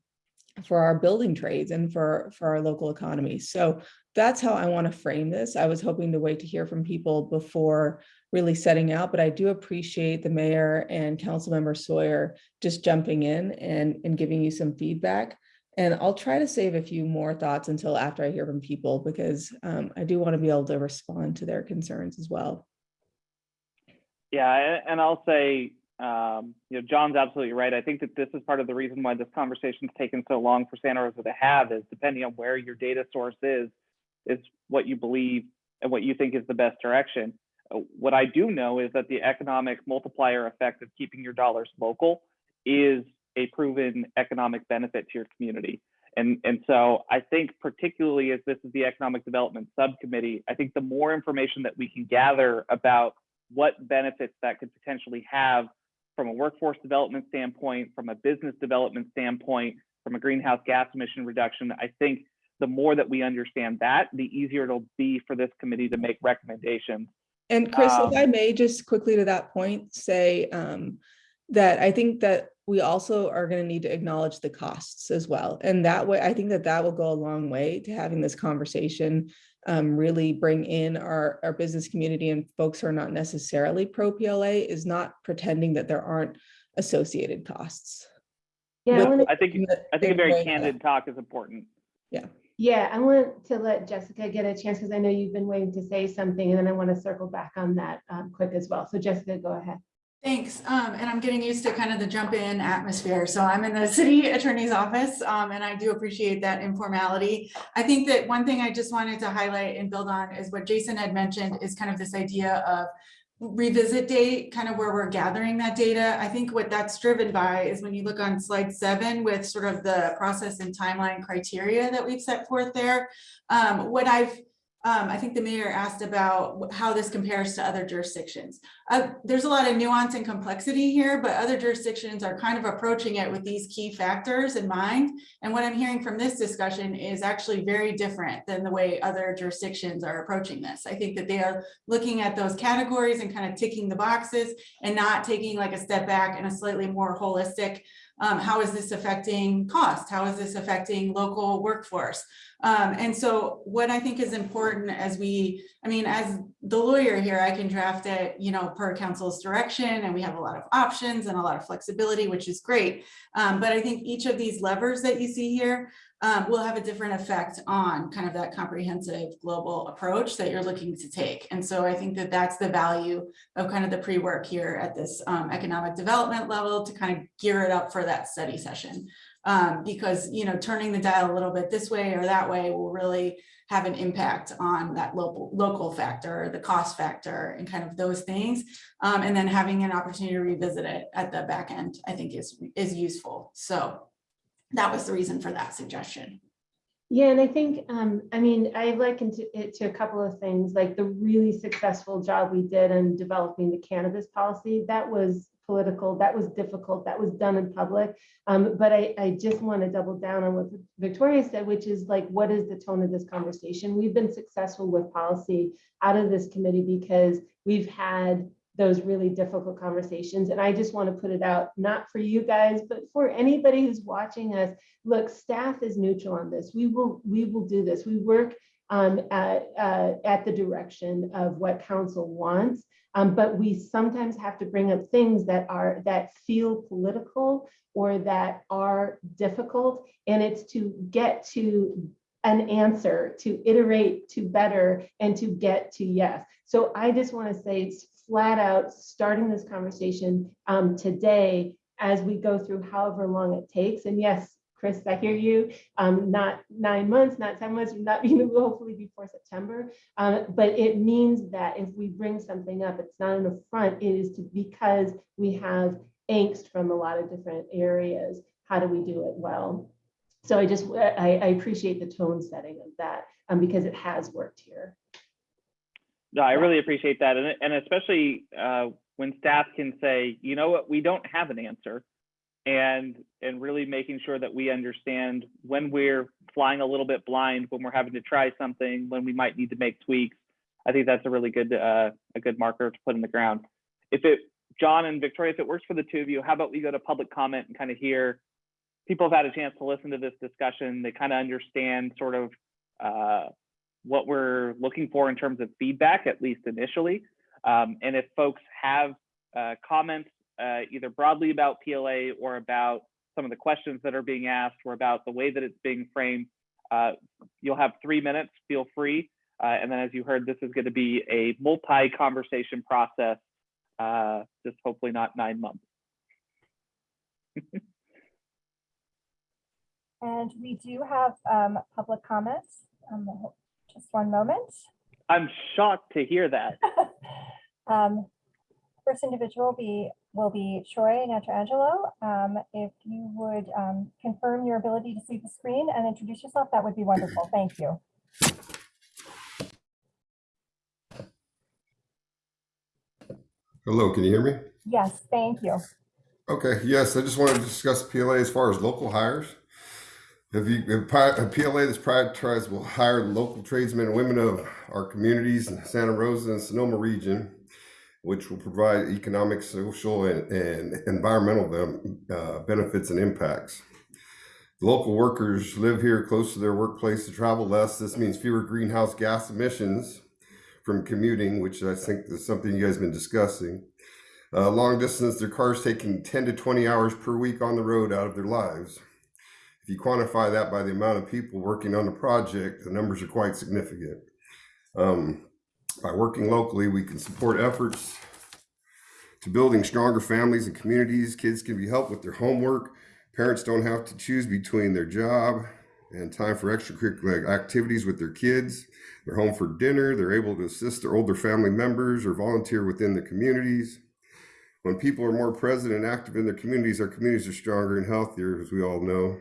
for our building trades and for, for our local economy. So that's how I want to frame this. I was hoping to wait to hear from people before really setting out, but I do appreciate the mayor and councilmember Sawyer just jumping in and, and giving you some feedback. And I'll try to save a few more thoughts until after I hear from people because um, I do want to be able to respond to their concerns as well. Yeah, and I'll say, um, you know, John's absolutely right. I think that this is part of the reason why this conversation's taken so long for Santa Rosa to have is depending on where your data source is, is what you believe and what you think is the best direction. Uh, What I do know is that the economic multiplier effect of keeping your dollars local is a proven economic benefit to your community. And, and so I think particularly as this is the economic development subcommittee, I think the more information that we can gather about what benefits that could potentially have from a workforce development standpoint, from a business development standpoint, from a greenhouse gas emission reduction, I think the more that we understand that, the easier it'll be for this committee to make recommendations. And Chris, Um, if I may just quickly to that point, say um, that I think that we also are going to need to acknowledge the costs as well. And that way, I think that that will go a long way to having this conversation um, really bring in our, our business community and folks who are not necessarily pro PLA is not pretending that there aren't associated costs. Yeah, I wanna- I think, I think a very candid talk is important. Yeah, I want to let Jessica get a chance because I know you've been waiting to say something and then I want to circle back on that um, quick as well. So Jessica, go ahead. Thanks, um, and I'm getting used to kind of the jump in atmosphere. So I'm in the [laughs] city attorney's office, um, and I do appreciate that informality. I think that one thing I just wanted to highlight and build on is what Jason had mentioned is kind of this idea of revisit date, kind of where we're gathering that data. I think what that's driven by is when you look on slide seven with sort of the process and timeline criteria that we've set forth there. Um, what I've um, I think the mayor asked about how this compares to other jurisdictions. Uh, there's a lot of nuance and complexity here, but other jurisdictions are kind of approaching it with these key factors in mind. And what I'm hearing from this discussion is actually very different than the way other jurisdictions are approaching this. I think that they are looking at those categories and kind of ticking the boxes and not taking like a step back and a slightly more holistic um, how is this affecting cost? How is this affecting local workforce? Um, and so what I think is important as we, I mean, as the lawyer here, I can draft it, you know, per council's direction, and we have a lot of options and a lot of flexibility, which is great. Um, but I think each of these levers that you see here um, will have a different effect on kind of that comprehensive global approach that you're looking to take. And so I think that that's the value of kind of the pre-work here at this um, economic development level to kind of gear it up for that study session. Um, because, you know, turning the dial a little bit this way or that way will really have an impact on that local local factor, the cost factor and kind of those things. Um, and then having an opportunity to revisit it at the back end, I think is, is useful. So that was the reason for that suggestion. Yeah, and I think, um, I mean, I likened it to a couple of things, like the really successful job we did in developing the cannabis policy. That was political, that was difficult, that was done in public. Um, but I, I just want to double down on what Victoria said, which is like, what is the tone of this conversation? We've been successful with policy out of this committee because we've had those really difficult conversations. And I just want to put it out, not for you guys, but for anybody who's watching us. Look, staff is neutral on this. We will, we will do this. We work um, at, uh, at the direction of what council wants. Um, but we sometimes have to bring up things that are, that feel political or that are difficult. And it's to get to an answer, to iterate to better and to get to yes. So I just want to say it's flat out, starting this conversation um, today as we go through however long it takes. And yes, Chris, I hear you. Um, not nine months, not 10 months, not [laughs] even hopefully before September. Um, but it means that if we bring something up, it's not an affront, it is to, because we have angst from a lot of different areas. How do we do it well? So I just, I, I appreciate the tone setting of that um, because it has worked here. No, I really appreciate that. And, and especially uh, when staff can say, you know what, we don't have an answer. And, and really making sure that we understand when we're flying a little bit blind, when we're having to try something, when we might need to make tweaks. I think that's a really good, uh, a good marker to put in the ground. If it, John and Victoria, if it works for the two of you, how about we go to public comment and kind of hear, people have had a chance to listen to this discussion. They kind of understand sort of uh, what we're looking for in terms of feedback, at least initially. Um, and if folks have uh, comments, uh, either broadly about PLA or about some of the questions that are being asked or about the way that it's being framed, uh, you'll have three minutes, feel free. Uh, and then as you heard, this is gonna be a multi-conversation process, uh, just hopefully not nine months. [laughs] And we do have um, public comments. Um, Just one moment. I'm shocked to hear that. [laughs] Um, First individual be, will be Troy Natrangelo. Um, If you would um, confirm your ability to see the screen and introduce yourself, that would be wonderful. Thank you. Hello, can you hear me? Yes, thank you. Okay, yes, I just wanted to discuss PLA as far as local hires. A PLA that's prioritized will hire local tradesmen and women of our communities in Santa Rosa and Sonoma region, which will provide economic, social, and, and environmental uh, benefits and impacts. Local workers live here close to their workplace to travel less. This means fewer greenhouse gas emissions from commuting, which I think is something you guys have been discussing. Uh, long distance, their cars taking 10 to 20 hours per week on the road out of their lives. You quantify that by the amount of people working on the project, the numbers are quite significant. Um, by working locally, we can support efforts to building stronger families and communities. Kids can be helped with their homework. Parents don't have to choose between their job and time for extracurricular activities with their kids. They're home for dinner. They're able to assist their older family members or volunteer within the communities. When people are more present and active in their communities, our communities are stronger and healthier, as we all know.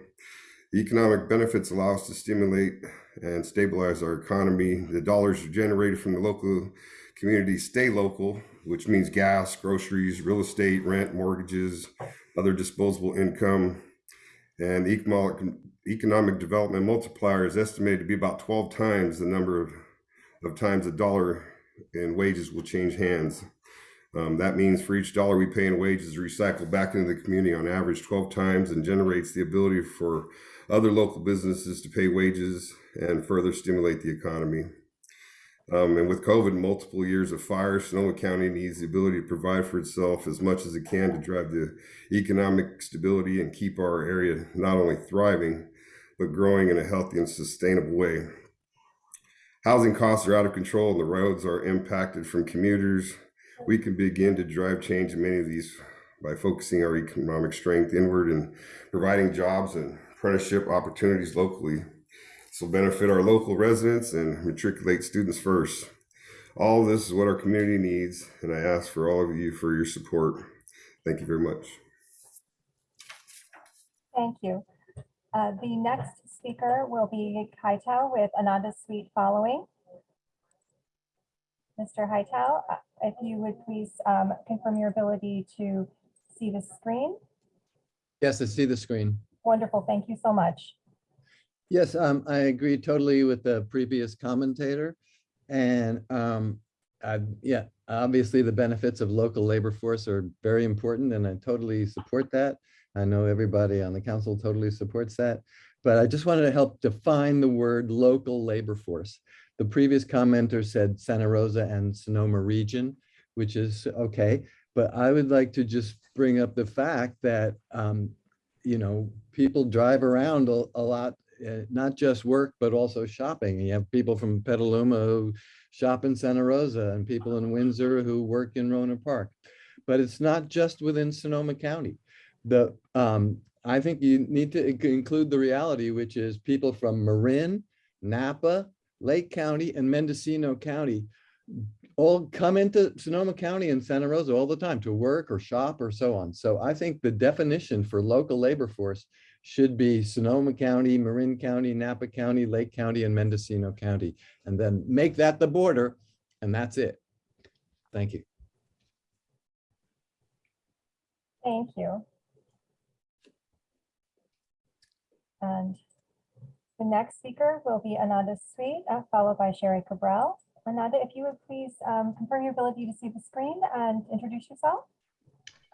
The economic benefits allow us to stimulate and stabilize our economy. The dollars generated from the local community stay local, which means gas, groceries, real estate, rent, mortgages, other disposable income. And the economic, economic development multiplier is estimated to be about 12 times the number of, of times a dollar in wages will change hands. Um, that means for each dollar we pay in wages recycled back into the community on average 12 times and generates the ability for other local businesses to pay wages and further stimulate the economy. Um, and with COVID, multiple years of fire, Sonoma County needs the ability to provide for itself as much as it can to drive the economic stability and keep our area not only thriving, but growing in a healthy and sustainable way. Housing costs are out of control and the roads are impacted from commuters. We can begin to drive change in many of these by focusing our economic strength inward and providing jobs and apprenticeship opportunities locally. This will benefit our local residents and matriculate students first. All this is what our community needs, and I ask for all of you for your support. Thank you very much. Thank you. Uh, The next speaker will be Hightow with Ananda Sweet following. Mr. Hightow, uh, if you would please um, confirm your ability to see the screen. Yes, I see the screen. Wonderful, thank you so much. Yes, um, I agree totally with the previous commentator. And, um, I, yeah, obviously the benefits of local labor force are very important and I totally support that. I know everybody on the council totally supports that, but I just wanted to help define the word local labor force. The previous commenter said Santa Rosa and Sonoma region, which is okay, but I would like to just bring up the fact that, um, you know, people drive around a, a lot uh, not just work, but also shopping. You have people from Petaluma who shop in Santa Rosa and people in Windsor who work in Rohnert Park. But it's not just within Sonoma County. The, um, I think you need to include the reality, which is people from Marin, Napa, Lake County, and Mendocino County all come into Sonoma County and Santa Rosa all the time to work or shop or so on. So I think the definition for local labor force should be Sonoma County, Marin County, Napa County, Lake County, and Mendocino County. And then make that the border, and that's it. Thank you. Thank you. And the next speaker will be Ananda Sweet, uh, followed by Sherry Cabral. Ananda, if you would please um, confirm your ability to see the screen and introduce yourself.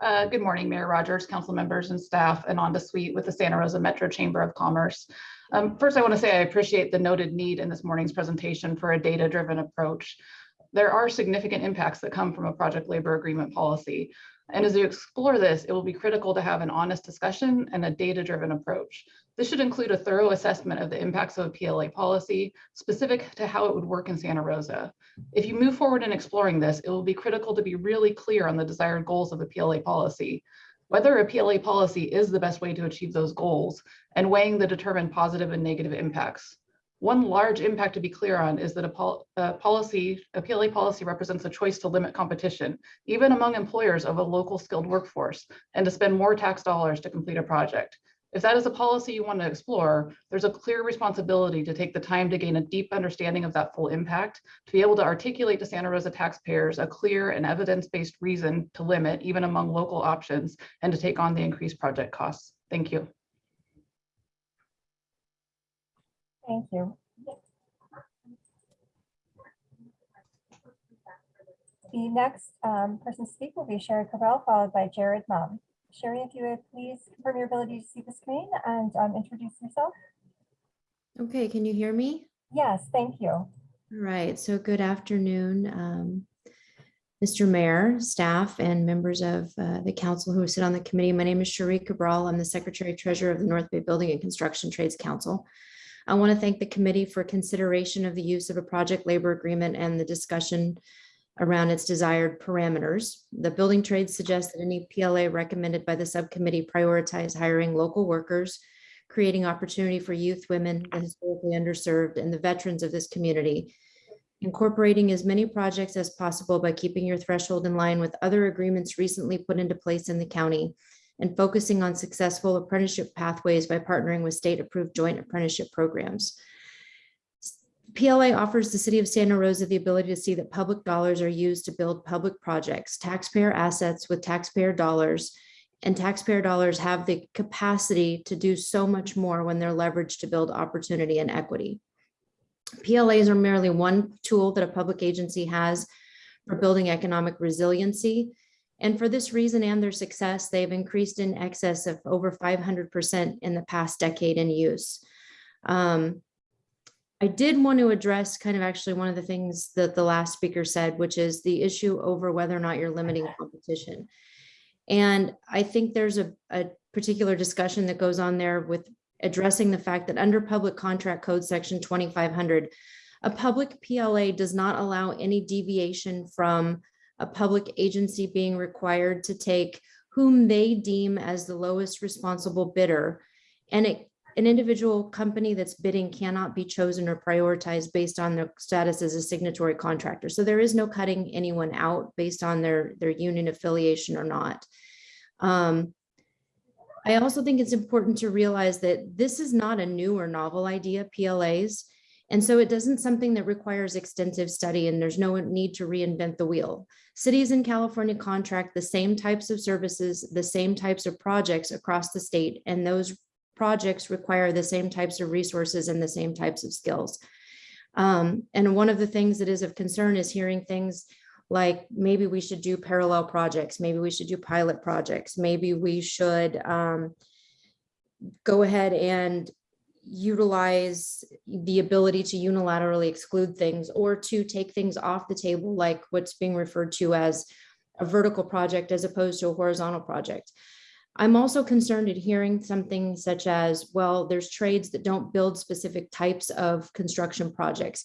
Uh, Good morning, Mayor Rogers, council members and staff, Ananda Sweet with the Santa Rosa Metro Chamber of Commerce. Um, First, I want to say I appreciate the noted need in this morning's presentation for a data-driven approach. There are significant impacts that come from a project labor agreement policy. And as you explore this, it will be critical to have an honest discussion and a data-driven approach. This should include a thorough assessment of the impacts of a PLA policy specific to how it would work in Santa Rosa. If you move forward in exploring this, it will be critical to be really clear on the desired goals of a PLA policy, whether a PLA policy is the best way to achieve those goals, and weighing the determined positive and negative impacts. One large impact to be clear on is that a, pol- a policy, a PLA policy represents a choice to limit competition, even among employers of a local skilled workforce, and to spend more tax dollars to complete a project. If that is a policy you want to explore, there's a clear responsibility to take the time to gain a deep understanding of that full impact, to be able to articulate to Santa Rosa taxpayers a clear and evidence-based reason to limit even among local options and to take on the increased project costs. Thank you. Thank you. The next um, person to speak will be Sherry Cabral, followed by Jared Mum. Sherry, if you would please confirm your ability to see the screen and um, introduce yourself. Okay, can you hear me? Yes, thank you. All right, so good afternoon, um, Mr. Mayor, staff, and members of uh, the council who sit on the committee. My name is Cherie Cabral. I'm the Secretary Treasurer of the North Bay Building and Construction Trades Council. I want to thank the committee for consideration of the use of a project labor agreement and the discussion around its desired parameters. The building trades suggest that any PLA recommended by the subcommittee prioritize hiring local workers, creating opportunity for youth, women, the historically underserved, and the veterans of this community. Incorporating as many projects as possible by keeping your threshold in line with other agreements recently put into place in the county and focusing on successful apprenticeship pathways by partnering with state-approved joint apprenticeship programs. PLA offers the city of Santa Rosa the ability to see that public dollars are used to build public projects, taxpayer assets with taxpayer dollars, and taxpayer dollars have the capacity to do so much more when they're leveraged to build opportunity and equity. PLAs are merely one tool that a public agency has for building economic resiliency. And for this reason and their success, they've increased in excess of over 500% in the past decade in use. Um, I did want to address kind of actually one of the things that the last speaker said, which is the issue over whether or not you're limiting competition. And I think there's a, a particular discussion that goes on there with addressing the fact that under Public Contract Code Section 2500, a public PLA does not allow any deviation from a public agency being required to take whom they deem as the lowest responsible bidder. And it, an individual company that's bidding cannot be chosen or prioritized based on their status as a signatory contractor. So there is no cutting anyone out based on their, their union affiliation or not. Um, I also think it's important to realize that this is not a new or novel idea, PLAs. And so it doesn't something that requires extensive study and there's no need to reinvent the wheel. Cities in California contract the same types of services, the same types of projects across the state, and those projects require the same types of resources and the same types of skills. Um, and one of the things that is of concern is hearing things like maybe we should do parallel projects, maybe we should do pilot projects, maybe we should um, go ahead and utilize the ability to unilaterally exclude things or to take things off the table, like what's being referred to as a vertical project as opposed to a horizontal project. I'm also concerned at hearing something such as, well, there's trades that don't build specific types of construction projects.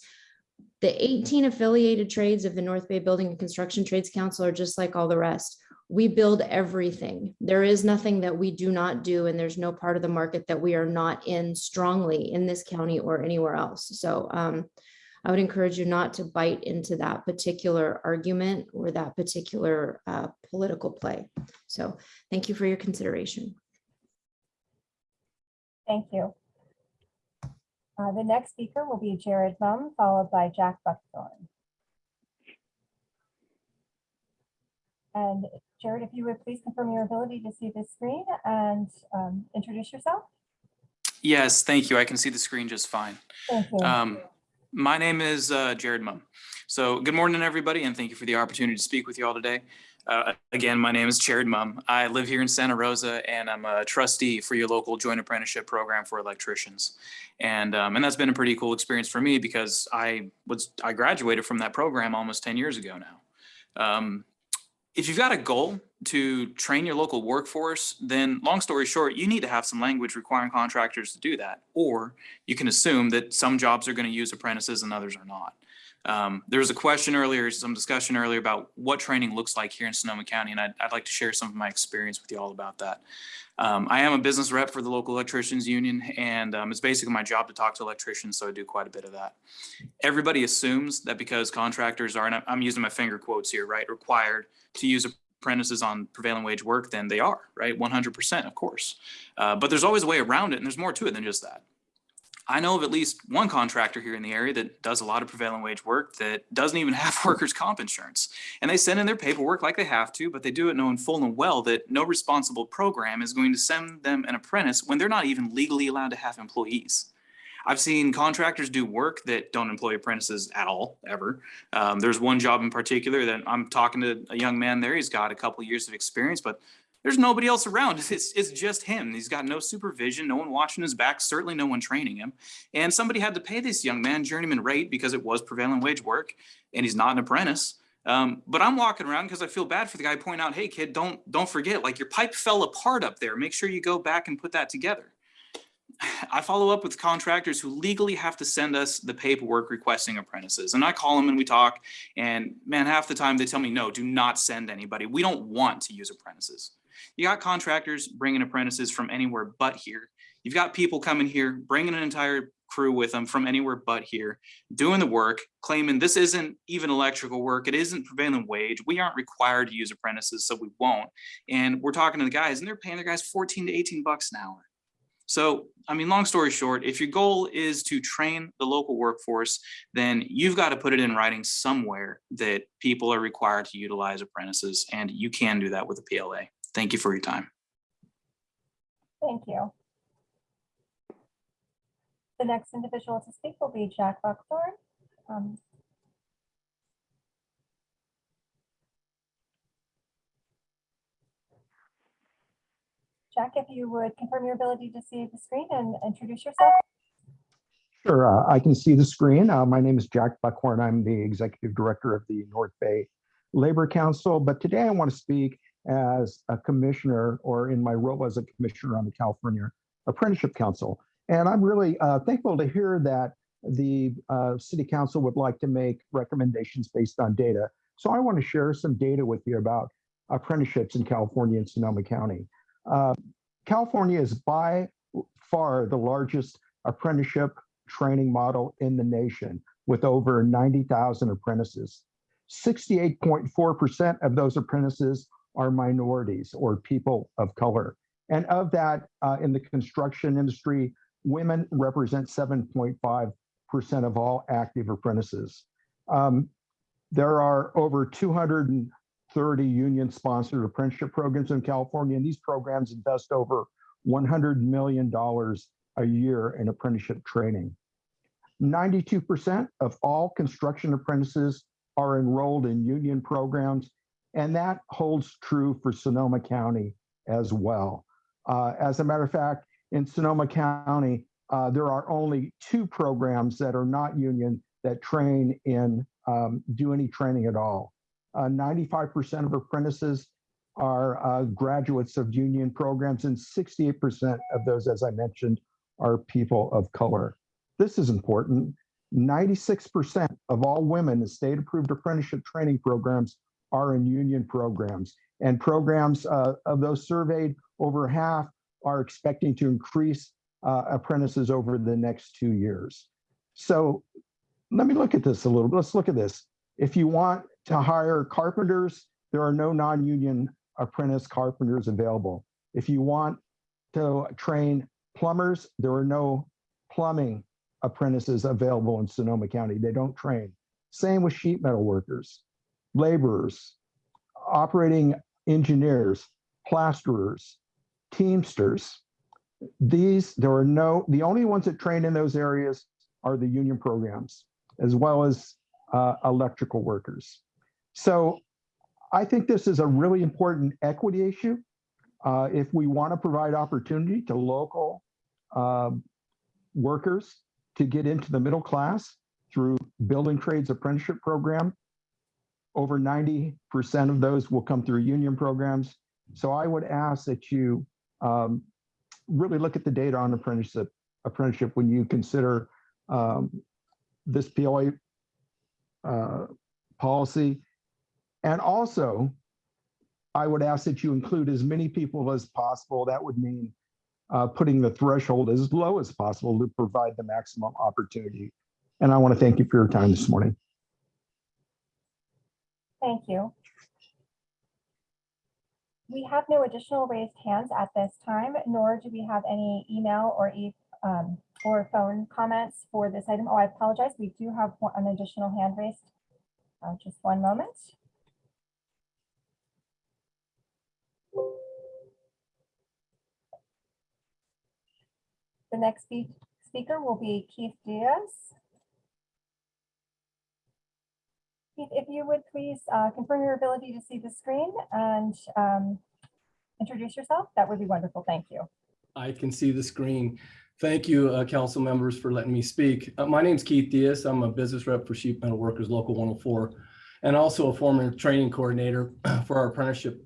The 18 affiliated trades of the North Bay Building and Construction Trades Council are just like all the rest. We build everything. There is nothing that we do not do, and there's no part of the market that we are not in strongly in this county or anywhere else. So um, I would encourage you not to bite into that particular argument or that particular uh, political play. So thank you for your consideration. Thank you. Uh, The next speaker will be Jared Mum, followed by Jack Buckhorn. And Jared, if you would please confirm your ability to see the screen and um, introduce yourself. Yes, thank you. I can see the screen just fine. Thank you. Um, my name is uh, Jared Mum. So good morning, everybody, and thank you for the opportunity to speak with you all today. Uh, again, my name is Jared Mum. I live here in Santa Rosa, and I'm a trustee for your local joint apprenticeship program for electricians. And um, and that's been a pretty cool experience for me because I was I graduated from that program almost 10 years ago now. Um, if you've got a goal to train your local workforce, then long story short, you need to have some language requiring contractors to do that. Or you can assume that some jobs are going to use apprentices and others are not. Um, there was a question earlier, some discussion earlier about what training looks like here in Sonoma County, and I'd, I'd like to share some of my experience with you all about that. Um, I am a business rep for the local electricians union, and um, it's basically my job to talk to electricians, so I do quite a bit of that. Everybody assumes that because contractors are, and I'm- using my finger quotes here, right, required to use apprentices on prevailing wage work, then they are, right? 100%, of course. Uh, but there's always a way around it, and there's more to it than just that. I know of at least one contractor here in the area that does a lot of prevailing wage work that doesn't even [laughs] have workers' comp insurance. And they send in their paperwork like they have to, but they do it knowing full and well that no responsible program is going to send them an apprentice when they're not even legally allowed to have employees. I've seen contractors do work that don't employ apprentices at all, ever. Um, there's one job in particular that I'm talking to a young man there. He's got a couple years of experience, but there's nobody else around. It's, it's just him. He's got no supervision, no one watching his back, certainly no one training him. And somebody had to pay this young man journeyman rate because it was prevailing wage work and he's not an apprentice. Um, but I'm walking around because I feel bad for the guy pointing out, hey kid, don't don't forget, like your pipe fell apart up there. Make sure you go back and put that together. [sighs] I follow up with contractors who legally have to send us the paperwork requesting apprentices. And I call them and we talk. And man, half the time they tell me, no, do not send anybody. We don't want to use apprentices. You got contractors bringing apprentices from anywhere but here. You've got people coming here, bringing an entire crew with them from anywhere but here, doing the work, claiming this isn't even electrical work. It isn't prevailing wage. We aren't required to use apprentices, so we won't. And we're talking to the guys and they're paying their guys 14 to 18 bucks an hour. So, I mean, long story short, if your goal is to train the local workforce, then you've got to put it in writing somewhere that people are required to utilize apprentices, and you can do that with a PLA. Thank you for your time. Thank you. The next individual to speak will be Jack Buckhorn. Um, Jack, if you would confirm your ability to see the screen and introduce yourself. Sure, uh, I can see the screen. Uh, my name is Jack Buckhorn. I'm the Executive Director of the North Bay Labor Council, but today I want to speak as a commissioner or in my role as a commissioner on the California Apprenticeship Council. And I'm really uh, thankful to hear that the uh, City Council would like to make recommendations based on data. So I want to share some data with you about apprenticeships in California and Sonoma County. Uh, California is by far the largest apprenticeship training model in the nation with over 90,000 apprentices. 68.4% of those apprentices are minorities or people of color. And of that, uh, in the construction industry, women represent 7.5% of all active apprentices. Um, there are over 230 union-sponsored apprenticeship programs in California, and these programs invest over $100 million a year in apprenticeship training. 92% of all construction apprentices are enrolled in union programs, and that holds true for Sonoma County as well. Uh, as a matter of fact, in Sonoma County, uh, there are only two programs that are not union that train in, um, do any training at all. 95% of apprentices are uh, graduates of union programs, and 68% of those, as I mentioned, are people of color. This is important. 96% of all women in state-approved apprenticeship training programs are in union programs. And programs uh, of those surveyed, over half are expecting to increase uh, apprentices over the next two years. So let me look at this a little bit. Let's look at this. If you want to hire carpenters, there are no non-union apprentice carpenters available. If you want to train plumbers, there are no plumbing apprentices available in Sonoma County. They don't train. Same with sheet metal workers, laborers, operating engineers, plasterers, teamsters. These, there are no, the only ones that train in those areas are the union programs, as well as uh, electrical workers. So I think this is a really important equity issue. Uh, if we want to provide opportunity to local um, workers to get into the middle class through building trades apprenticeship program, over 90% of those will come through union programs. So I would ask that you um, really look at the data on apprenticeship, apprenticeship when you consider um, this POA uh, policy. And also, I would ask that you include as many people as possible. That would mean uh, putting the threshold as low as possible to provide the maximum opportunity. And I want to thank you for your time this morning. Thank you. We have no additional raised hands at this time, nor do we have any email or e um, or phone comments for this item. Oh, I apologize. We do have an additional hand raised. Uh, just one moment. The next speaker will be Keith Diaz. If you would please uh, confirm your ability to see the screen and um, introduce yourself, that would be wonderful. Thank you. I can see the screen. Thank you, uh, council members, for letting me speak. Uh, my name is Keith Diaz. I'm a business rep for Sheet Metal Workers Local 104, and also a former training coordinator [clears throat] for our apprenticeship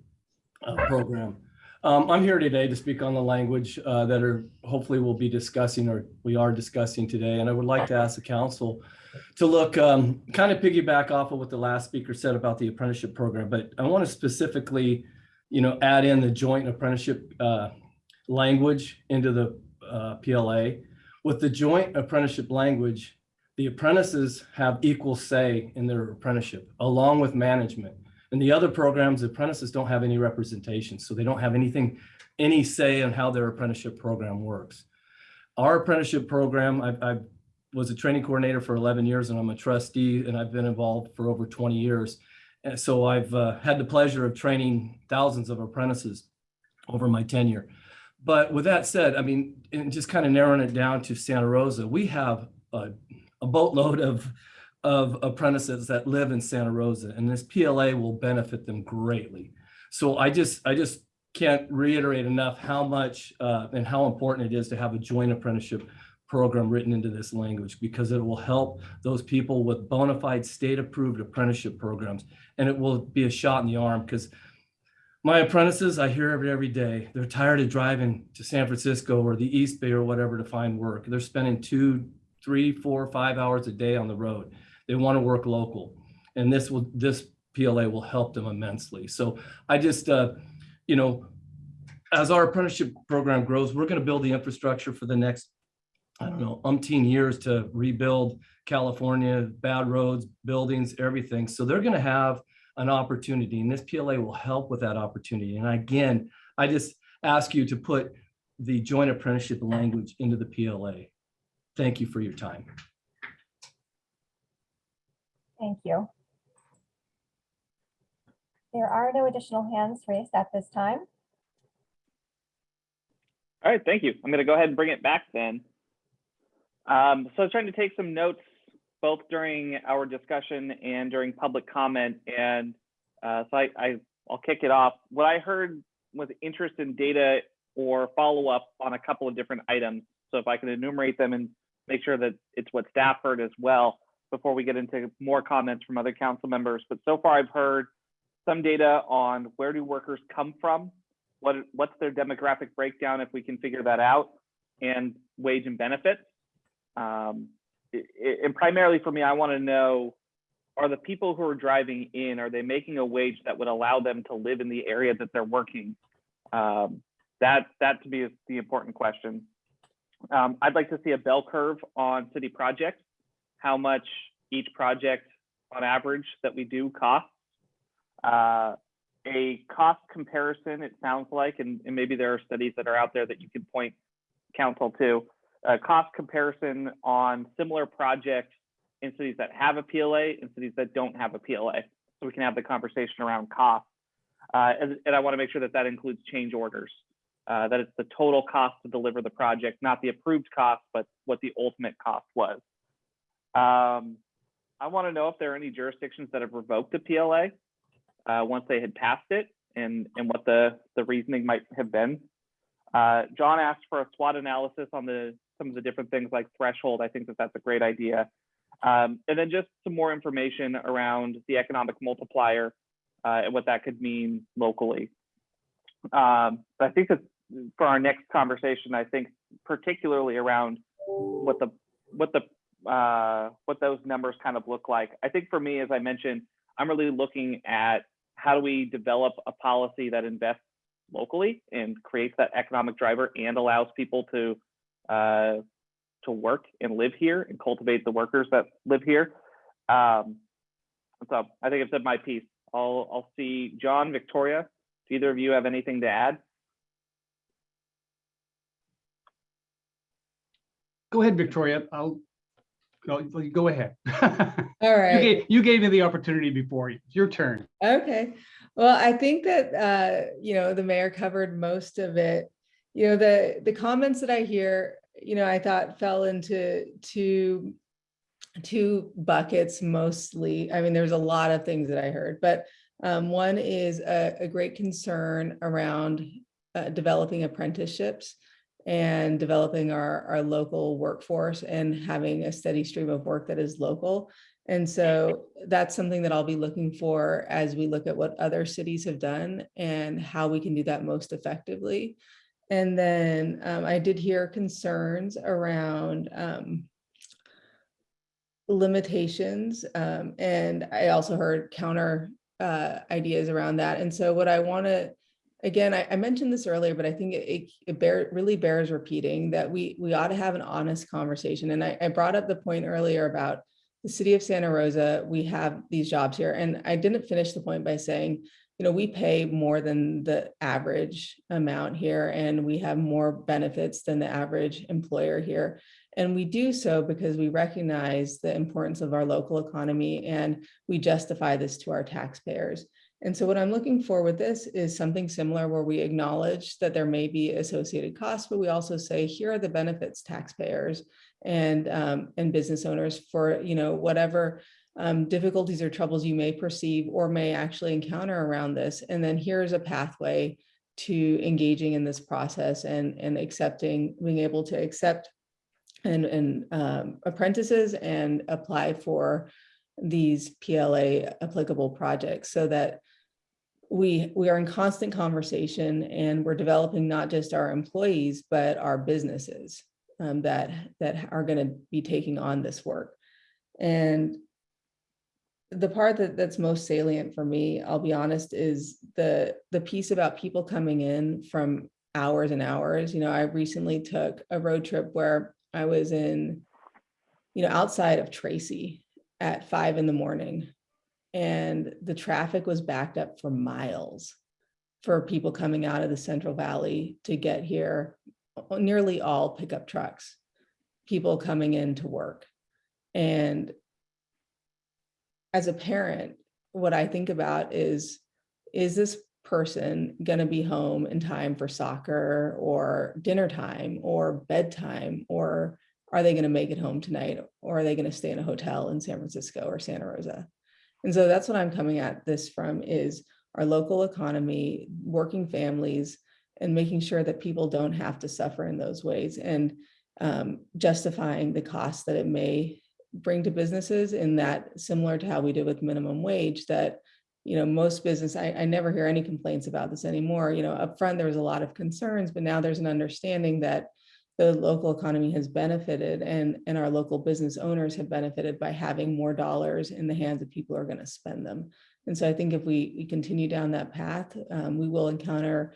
uh, program. Um, I'm here today to speak on the language uh, that are hopefully we'll be discussing or we are discussing today. And I would like to ask the council to look um, kind of piggyback off of what the last speaker said about the apprenticeship program, but I want to specifically, you know, add in the joint apprenticeship uh, language into the uh, PLA. With the joint apprenticeship language, the apprentices have equal say in their apprenticeship along with management. And the other programs, apprentices don't have any representation, so they don't have anything, any say on how their apprenticeship program works. Our apprenticeship program, I, I was a training coordinator for 11 years and I'm a trustee and I've been involved for over 20 years. And so I've uh, had the pleasure of training thousands of apprentices over my tenure. But with that said, I mean, and just kind of narrowing it down to Santa Rosa, we have a, a boatload of of apprentices that live in Santa Rosa and this PLA will benefit them greatly. So I just I just can't reiterate enough how much uh, and how important it is to have a joint apprenticeship program written into this language because it will help those people with bona fide state-approved apprenticeship programs. And it will be a shot in the arm because my apprentices, I hear every every day, they're tired of driving to San Francisco or the East Bay or whatever to find work. They're spending two, three, four, five hours a day on the road. They want to work local. And this will, this PLA will help them immensely. So I just, uh, you know, as our apprenticeship program grows, we're going to build the infrastructure for the next, I don't know, umpteen years to rebuild California, bad roads, buildings, everything. So they're going to have an opportunity and this PLA will help with that opportunity. And again, I just ask you to put the joint apprenticeship language into the PLA. Thank you for your time. Thank you. There are no additional hands raised at this time. All right, thank you. I'm going to go ahead and bring it back then. Um, so I was trying to take some notes both during our discussion and during public comment. And uh, so I, I, I'll kick it off. What I heard was interest in data or follow up on a couple of different items. So if I can enumerate them and make sure that it's what staff heard as well before we get into more comments from other council members. But so far I've heard some data on where do workers come from? What, what's their demographic breakdown if we can figure that out and wage and benefits. Um, i- i- and primarily for me, I want to know, are the people who are driving in, are they making a wage that would allow them to live in the area that they're working? Um, that, that to me is the important question. Um, I'd like to see a bell curve on city projects, how much each project on average that we do costs. Uh, a cost comparison, it sounds like, and, and maybe there are studies that are out there that you can point council to, a cost comparison on similar projects in cities that have a PLA and cities that don't have a PLA. So we can have the conversation around cost. Uh, and, and I want to make sure that that includes change orders, uh, that it's the total cost to deliver the project, not the approved cost, but what the ultimate cost was. Um, I want to know if there are any jurisdictions that have revoked a PLA uh, once they had passed it and, and what the, the reasoning might have been. Uh, John asked for a SWOT analysis on the some of the different things like threshold. I think that that's a great idea. Um, and then just some more information around the economic multiplier uh, and what that could mean locally. Um, but I think that for our next conversation, I think particularly around what the what the uh, what those numbers kind of look like. I think for me, as I mentioned, I'm really looking at how do we develop a policy that invests locally and creates that economic driver and allows people to uh, to work and live here and cultivate the workers that live here. Um, so I think I've said my piece. I'll I'll see John, Victoria. Do either of you have anything to add? Go ahead, Victoria. I'll, go, go ahead. [laughs] All right. You gave, you gave me the opportunity before. Your turn. Okay, well, I think that, uh, you know, the mayor covered most of it. You know, the, the comments that I hear, you know, I thought fell into two, two buckets mostly. I mean, there's a lot of things that I heard, but um, one is a, a great concern around uh, developing apprenticeships and developing our, our local workforce and having a steady stream of work that is local. And so that's something that I'll be looking for as we look at what other cities have done and how we can do that most effectively. And then um, I did hear concerns around um, limitations. um, and I also heard counter uh, ideas around that. And so what I want to, again, I, I mentioned this earlier, but I think it, it, it bear, really bears repeating that we, we ought to have an honest conversation. And I, I brought up the point earlier about the city of Santa Rosa, we have these jobs here. And I didn't finish the point by saying, you know, we pay more than the average amount here and we have more benefits than the average employer here. And we do so because we recognize the importance of our local economy and we justify this to our taxpayers. And so what I'm looking for with this is something similar where we acknowledge that there may be associated costs, but we also say, here are the benefits taxpayers and um, and business owners for, you know, whatever um, difficulties or troubles you may perceive or may actually encounter around this. And then here's a pathway to engaging in this process and, and accepting, being able to accept and, and um, apprentices and apply for these PLA applicable projects so that we, we are in constant conversation and we're developing not just our employees, but our businesses um, that, that are going to be taking on this work. And the part that, that's most salient for me, I'll be honest, is the, the piece about people coming in from hours and hours. You know, I recently took a road trip where I was in, you know, outside of Tracy at five in the morning. And the traffic was backed up for miles for people coming out of the Central Valley to get here. Nearly all pickup trucks, people coming in to work. And as a parent, what I think about is, is this person going to be home in time for soccer or dinner time or bedtime? Or are they going to make it home tonight? Or are they going to stay in a hotel in San Francisco or Santa Rosa? And so that's what I'm coming at this from is our local economy, working families, and making sure that people don't have to suffer in those ways and um, justifying the cost that it may bring to businesses in that similar to how we did with minimum wage that you know most business I, I never hear any complaints about this anymore. You know up front there was a lot of concerns but now there's an understanding that the local economy has benefited and and our local business owners have benefited by having more dollars in the hands of people who are going to spend them and so i think if we, we continue down that path um, we will encounter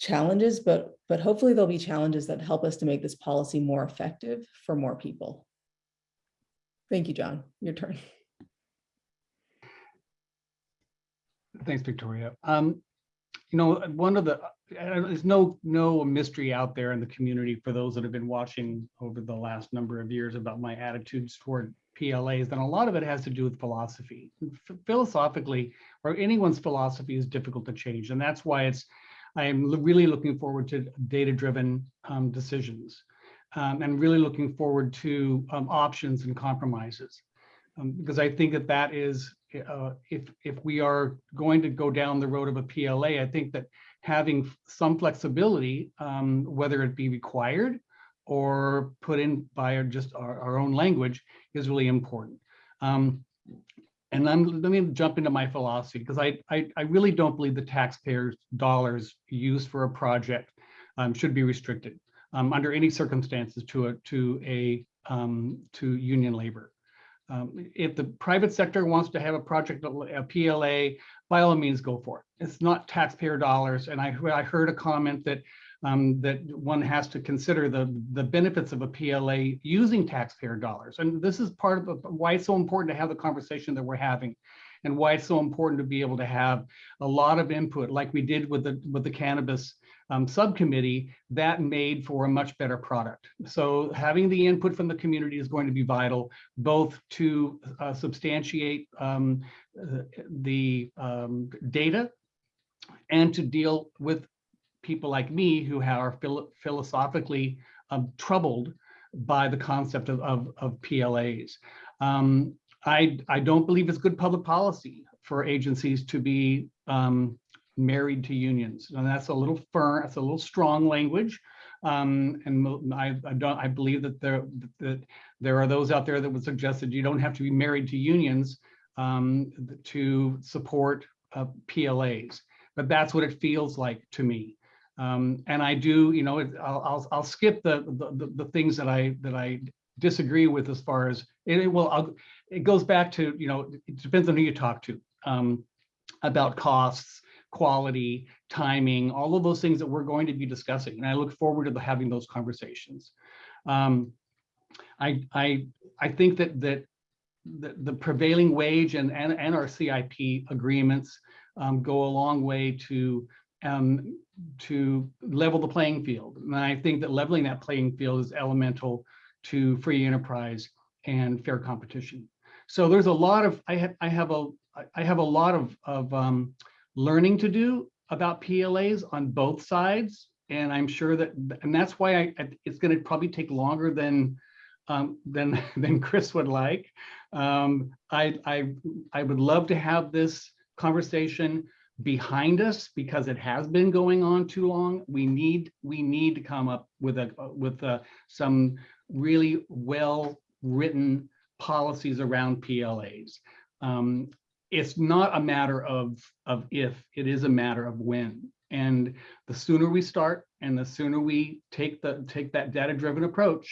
challenges but but hopefully there'll be challenges that help us to make this policy more effective for more people Thank you, John. Your turn. Thanks, Victoria. Um, you know, one of the, there's no, no mystery out there in the community for those that have been watching over the last number of years about my attitudes toward PLAs, then a lot of it has to do with philosophy. Philosophically, or anyone's philosophy is difficult to change, and that's why it's, I'm really looking forward to data-driven um, decisions um, and really looking forward to um, options and compromises. Um, because I think that that is, uh, if, if we are going to go down the road of a PLA, I think that having some flexibility, um, whether it be required or put in by our, just our, our own language is really important. Um, and then let me jump into my philosophy because I, I, I really don't believe the taxpayers' dollars used for a project um, should be restricted um, under any circumstances to a to a um, to union labor. Um, if the private sector wants to have a project, a PLA, by all means, go for it. It's not taxpayer dollars. And I, I heard a comment that um, that one has to consider the, the benefits of a PLA using taxpayer dollars. And this is part of why it's so important to have the conversation that we're having and why it's so important to be able to have a lot of input like we did with the with the cannabis um, subcommittee that made for a much better product. So having the input from the community is going to be vital, both to uh, substantiate um, the um, data and to deal with people like me who are philo philosophically um, troubled by the concept of, of, of PLAs. Um, I, I don't believe it's good public policy for agencies to be um, married to unions. And that's a little firm, that's a little strong language. Um, and I, I, don't, I believe that there, that there are those out there that would suggest that you don't have to be married to unions um, to support uh, PLAs, but that's what it feels like to me. Um, and I do, you know, I'll, I'll, I'll skip the, the, the things that I, that I disagree with as far as it, will, I'll, it goes back to, you know, it depends on who you talk to um, about costs quality, timing, all of those things that we're going to be discussing. And I look forward to having those conversations. Um, I, I, I think that, that the, the prevailing wage and, and, and our CIP agreements um, go a long way to um, to level the playing field. And I think that leveling that playing field is elemental to free enterprise and fair competition. So there's a lot of I have I have a I have a lot of of um, learning to do about PLAs on both sides. And I'm sure that, and that's why I, it's going to probably take longer than um, than [laughs] than Chris would like. Um, I, I I would love to have this conversation behind us because it has been going on too long. We need we need to come up with a with a, some really well-written policies around PLAs. Um, It's not a matter of, of if, it is a matter of when. And the sooner we start and the sooner we take the, take that data-driven approach,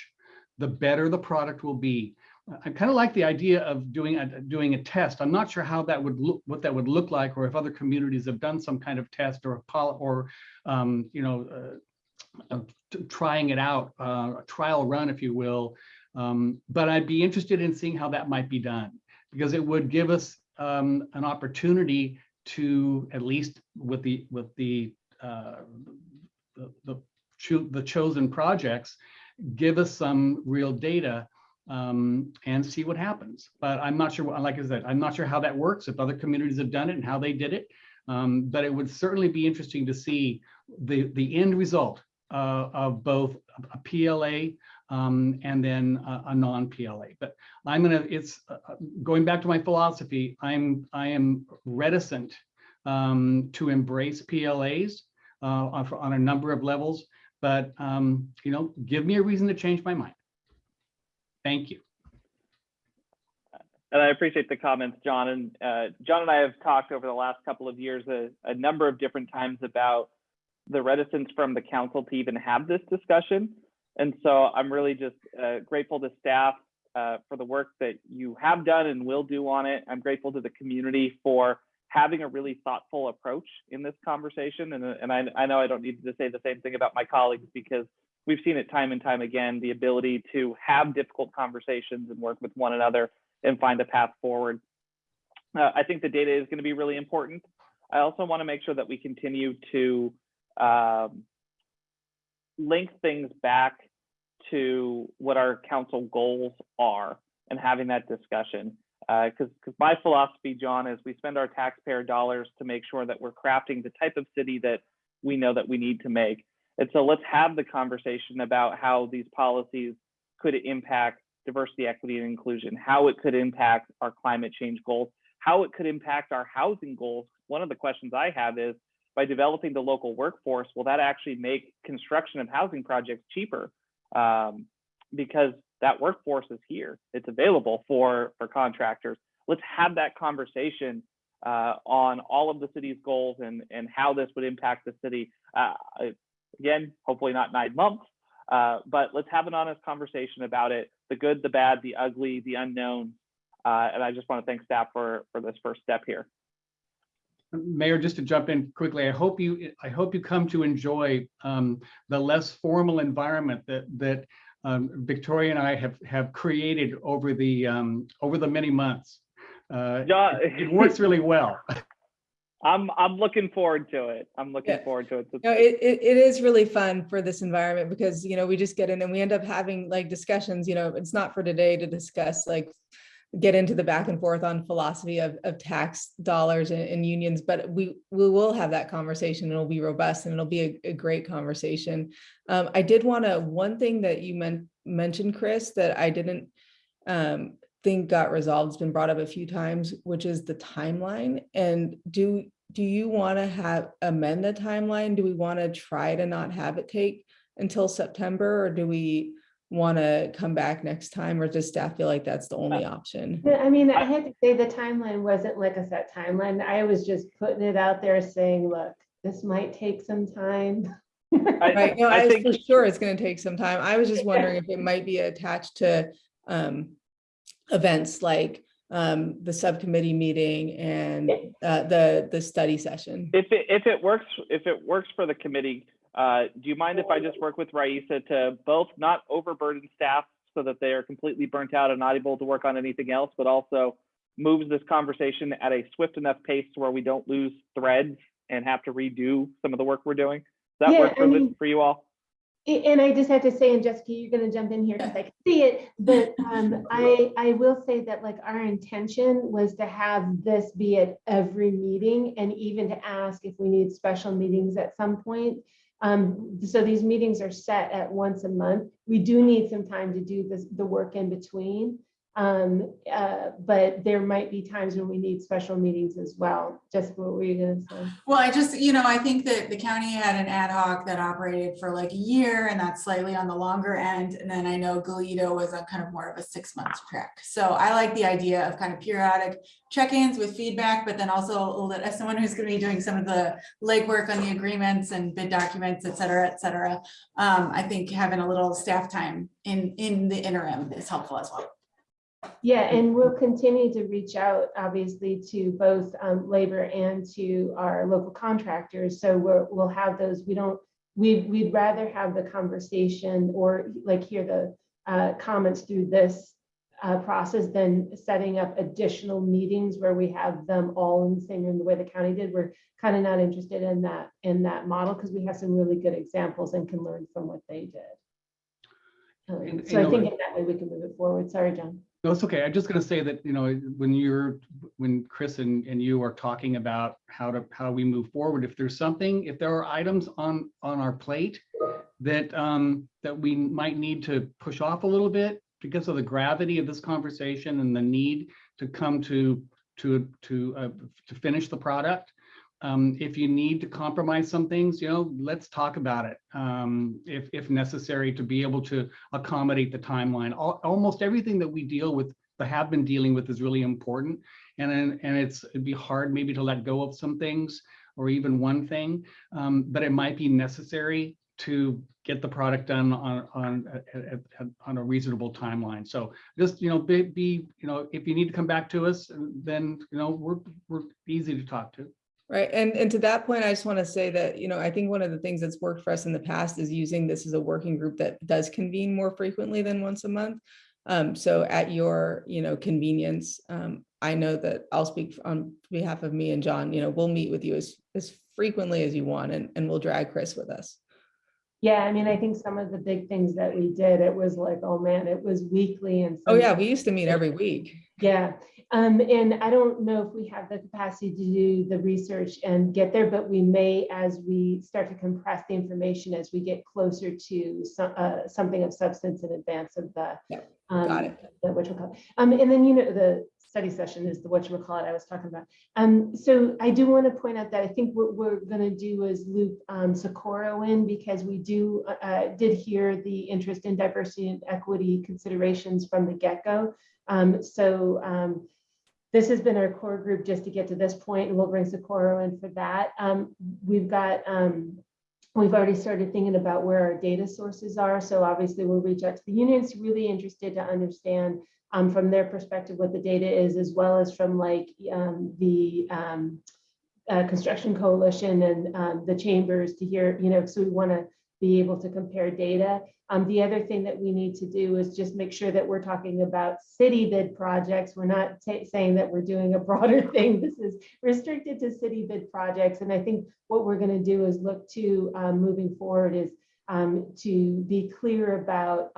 the better the product will be. I kind of like the idea of doing a, doing a test. I'm not sure how that would look, what that would look like, or if other communities have done some kind of test or or, um, you know, uh, uh, trying it out, uh, a trial run, if you will. Um, but I'd be interested in seeing how that might be done, because it would give us um, an opportunity to, at least with the, with the, uh, the, the cho- the chosen projects, give us some real data um, and see what happens. But I'm not sure, like I said, I'm not sure how that works, if other communities have done it and how they did it. Um, but it would certainly be interesting to see the, the end result uh, of both a PLA um, and then a, a non-PLA. But I'm gonna, it's, uh, uh, going back to my philosophy, I'm, I am reticent um, to embrace PLAs uh, on, on a number of levels, but, um, you know, give me a reason to change my mind. Thank you. And I appreciate the comments, John. And uh, John and I have talked over the last couple of years a, a number of different times about the reticence from the council to even have this discussion. And so I'm really just uh, grateful to staff uh, for the work that you have done and will do on it. I'm grateful to the community for having a really thoughtful approach in this conversation. And, and I, I know I don't need to say the same thing about my colleagues because we've seen it time and time again, the ability to have difficult conversations and work with one another and find a path forward. Uh, I think the data is going to be really important. I also want to make sure that we continue to um, link things back to what our council goals are and having that discussion. Because uh, my philosophy, John, is we spend our taxpayer dollars to make sure that we're crafting the type of city that we know that we need to make. And so let's have the conversation about how these policies could impact diversity, equity, and inclusion, how it could impact our climate change goals, how it could impact our housing goals. One of the questions I have is by developing the local workforce, will that actually make construction of housing projects cheaper? Um, because that workforce is here, it's available for, for contractors. Let's have that conversation uh, on all of the city's goals and, and how this would impact the city. Uh, again, hopefully not nine months, uh, but let's have an honest conversation about it, the good, the bad, the ugly, the unknown. Uh, and I just want to thank staff for, for this first step here. Mayor, just to jump in quickly, I hope you, I hope you come to enjoy um, the less formal environment that that um, Victoria and I have have created over the um, over the many months. Uh, Yeah. it, it works really well. [laughs] I'm I'm looking forward to it. I'm looking Yeah. forward to it. No, it, it, it is really fun for this environment because, you know, we just get in and we end up having like discussions, you know, it's not for today to discuss like get into the back and forth on philosophy of, of tax dollars and, and unions, but we, we will have that conversation it'll be robust and it'll be a, a great conversation. Um, I did want to, one thing that you meant, mentioned, Chris, that I didn't um, think got resolved, it's been brought up a few times, which is the timeline. And do, do you want to have amend the timeline? Do we want to try to not have it take until September or do we want to come back next time or does staff feel like that's the only option? I mean, I had to say the timeline wasn't like a set timeline. I was just putting it out there saying, look, this might take some time. [laughs] I, Right, no, I I, think for sure it's gonna take some time. I was just wondering if it might be attached to um events like um the subcommittee meeting and uh the the study session. if it if it works if it works for the committee, uh, do you mind if I just work with Raisa to both not overburden staff so that they are completely burnt out and not able to work on anything else, but also moves this conversation at a swift enough pace where we don't lose threads and have to redo some of the work we're doing? Does that Yeah, work for, the- mean- for you all? And I just have to say, and Jessica, you're gonna jump in here because I can see it, but um, I, I will say that like our intention was to have this be at every meeting and even to ask if we need special meetings at some point. Um, so these meetings are set at once a month. We do need some time to do this, the work in between. Um, uh, but there might be times when we need special meetings as well. Jessica, what were you gonna say? Well, I just, you know, I think that the county had an ad hoc that operated for like a year and that's slightly on the longer end. And then I know Galito was a kind of more of a six month track. So I like the idea of kind of periodic check-ins with feedback, but then also as someone who's gonna be doing some of the legwork on the agreements and bid documents, et cetera, et cetera. Um, I think having a little staff time in, in the interim is helpful as well. Yeah, and we'll continue to reach out, obviously, to both um, labor and to our local contractors. So we're, we'll have those, we don't, we, we'd rather have the conversation or like hear the uh, comments through this uh, process than setting up additional meetings where we have them all in the same room, the way the county did. We're kind of not interested in that, in that model because we have some really good examples and can learn from what they did. Um, And- So I think in that way we can move it forward. Sorry, John. No, it's okay. I'm just gonna say that, you know, when you're, when Chris and, and you are talking about how to, how we move forward, if there's something, if there are items on, on our plate that, um, that we might need to push off a little bit because of the gravity of this conversation and the need to come to, to, to, uh, to finish the product. Um, if you need to compromise some things, you know, let's talk about it. Um, if, if necessary, to be able to accommodate the timeline. Al- Almost everything that we deal with, that have been dealing with is really important. And and it's, it'd be hard maybe to let go of some things or even one thing, um, but it might be necessary to get the product done on, on, on a reasonable timeline. So just, you know, be, be, you know, if you need to come back to us, then, you know, we're, we're easy to talk to. Right, and, and to that point, I just want to say that, you know, I think one of the things that's worked for us in the past is using this as a working group that does convene more frequently than once a month. Um, so at your, you know, convenience, um, I know that I'll speak on behalf of me and John, you know, we'll meet with you as, as frequently as you want and, and we'll drag Chris with us. Yeah, I mean, I think some of the big things that we did, it was like, oh man, it was weekly and. Oh, yeah, we used to meet every week. Yeah, um, and I don't know if we have the capacity to do the research and get there, but we may as we start to compress the information as we get closer to some, uh, something of substance in advance of the. Yeah, um, got it. The whatchamacallit. Um, and then, you know, the study session is the what you call it I was talking about. Um, so I do want to point out that I think what we're gonna do is loop um, Socorro in because we do, uh, uh, did hear the interest in diversity and equity considerations from the get-go. Um, so um, this has been our core group just to get to this point, and we'll bring Socorro in for that. Um, we've got, um, we've already started thinking about where our data sources are. So obviously we'll reach out to the unions really interested to understand um, from their perspective what the data is, as well as from like um, the um, uh, construction coalition and um, the chambers to hear, you know, so we want to be able to compare data. Um, the other thing that we need to do is just make sure that we're talking about city bid projects. We're not saying that we're doing a broader [laughs] thing. This is restricted to city bid projects. And I think what we're going to do is look to um, moving forward is to be clear about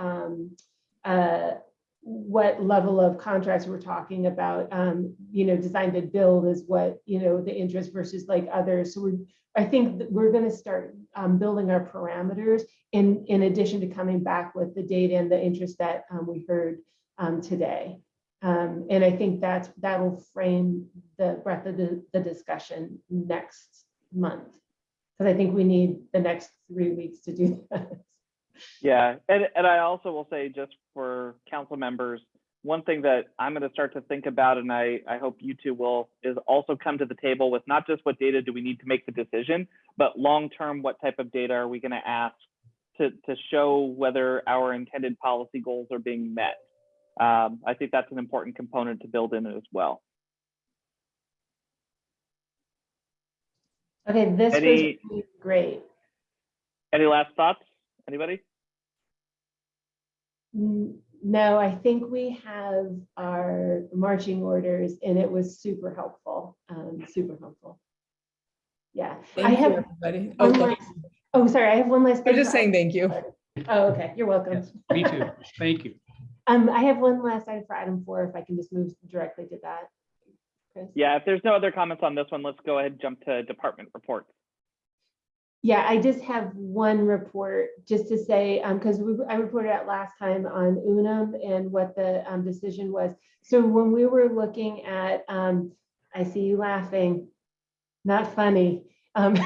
uh, what level of contracts we're talking about. Um, you know, design to build is what, you know, the interest versus like others. So we're, I think we're going to start um, building our parameters in, in addition to coming back with the data and the interest that um, we heard um, today. Um, and I think that's, that'll frame the breadth of the, the discussion next month. Because I think we need the next three weeks to do [laughs] that. Yeah, and, and I also will say just for council members, one thing that I'm going to start to think about, and I, I hope you two will, is also come to the table with not just what data do we need to make the decision, but long-term, what type of data are we going to ask to, to show whether our intended policy goals are being met? Um, I think that's an important component to build in as well. Okay, this was Any- really great. Any last thoughts? Anybody? N- No, I think we have our marching orders and it was super helpful, um, super helpful. Yeah, I Thank you, have. everybody. one Oh, last- Oh, sorry, I have one last. I'm just saying thank you. Oh, okay, you're welcome. Yes, me too. Thank you. Um, I have one last item for item four, if I can just move directly to that. Chris? Yeah, if there's no other comments on this one, let's go ahead and jump to department reports. Yeah, I just have one report, just to say, um, because we, I reported out last time on Unum and what the, um, decision was. So when we were looking at, um, I see you laughing, not funny. Um,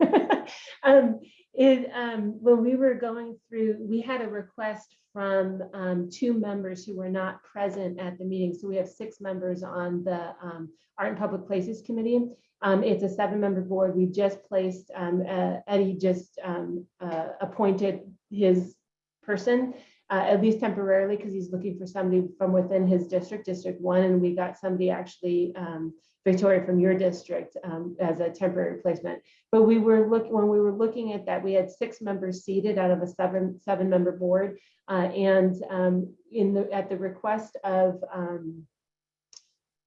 [laughs] um, it, um, when we were going through, we had a request from, um, two members who were not present at the meeting. So we have six members on the, um, Art and Public Places Committee. Um, it's a seven-member board. We just placed, um, uh, Eddie just, um, uh, appointed his person, uh, at least temporarily, because he's looking for somebody from within his district, District One, and we got somebody actually, um, Victoria from your district, um, as a temporary replacement. But we were looking, when we were looking at that, we had six members seated out of a seven, seven-member board. Uh, and, um, in the, at the request of,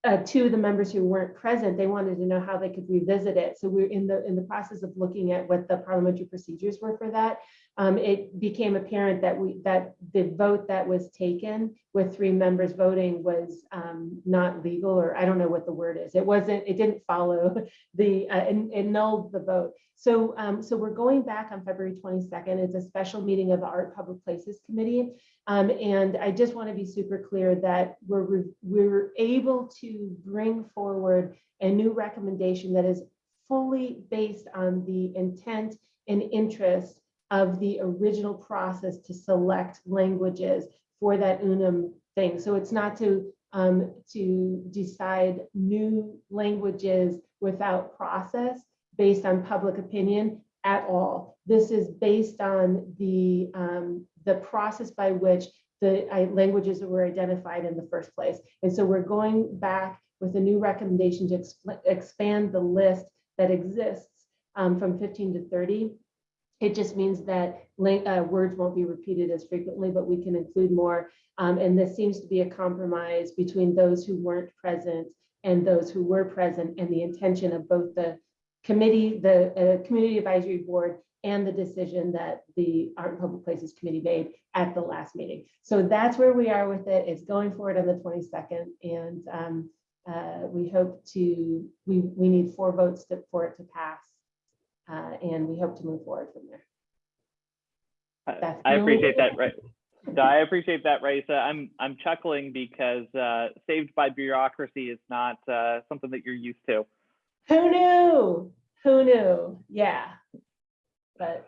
uh, two of the members who weren't present, they wanted to know how they could revisit it. So we're in the, in the process of looking at what the parliamentary procedures were for that. Um, it became apparent that we, that the vote that was taken with three members voting was, um, not legal, or I don't know what the word is. It wasn't, it didn't follow the, uh, it annulled the vote. So, um, so we're going back on February twenty-second. It's a special meeting of the Art Public Places Committee. Um, and I just want to be super clear that we're, we're able to bring forward a new recommendation that is fully based on the intent and interest of the original process to select languages for that Unum thing. So it's not to, um, to decide new languages without process based on public opinion at all. This is based on the, um, the process by which the uh, languages were identified in the first place. And so we're going back with a new recommendation to expl- expand the list that exists um, from 15 to 30. It just means that uh, words won't be repeated as frequently, but we can include more. Um, and this seems to be a compromise between those who weren't present and those who were present and the intention of both the committee, the uh, Community Advisory Board, and the decision that the Art and Public Places Committee made at the last meeting. So that's where we are with it. It's going forward on the 22nd, and um, uh, we hope to, we, we need four votes to- for it to pass. Uh, And we hope to move forward from there. I- That's I appreciate that, right? No, I appreciate that, Raisa. I'm I'm chuckling because uh, saved by bureaucracy is not uh, something that you're used to. Who knew? Who knew? Yeah. But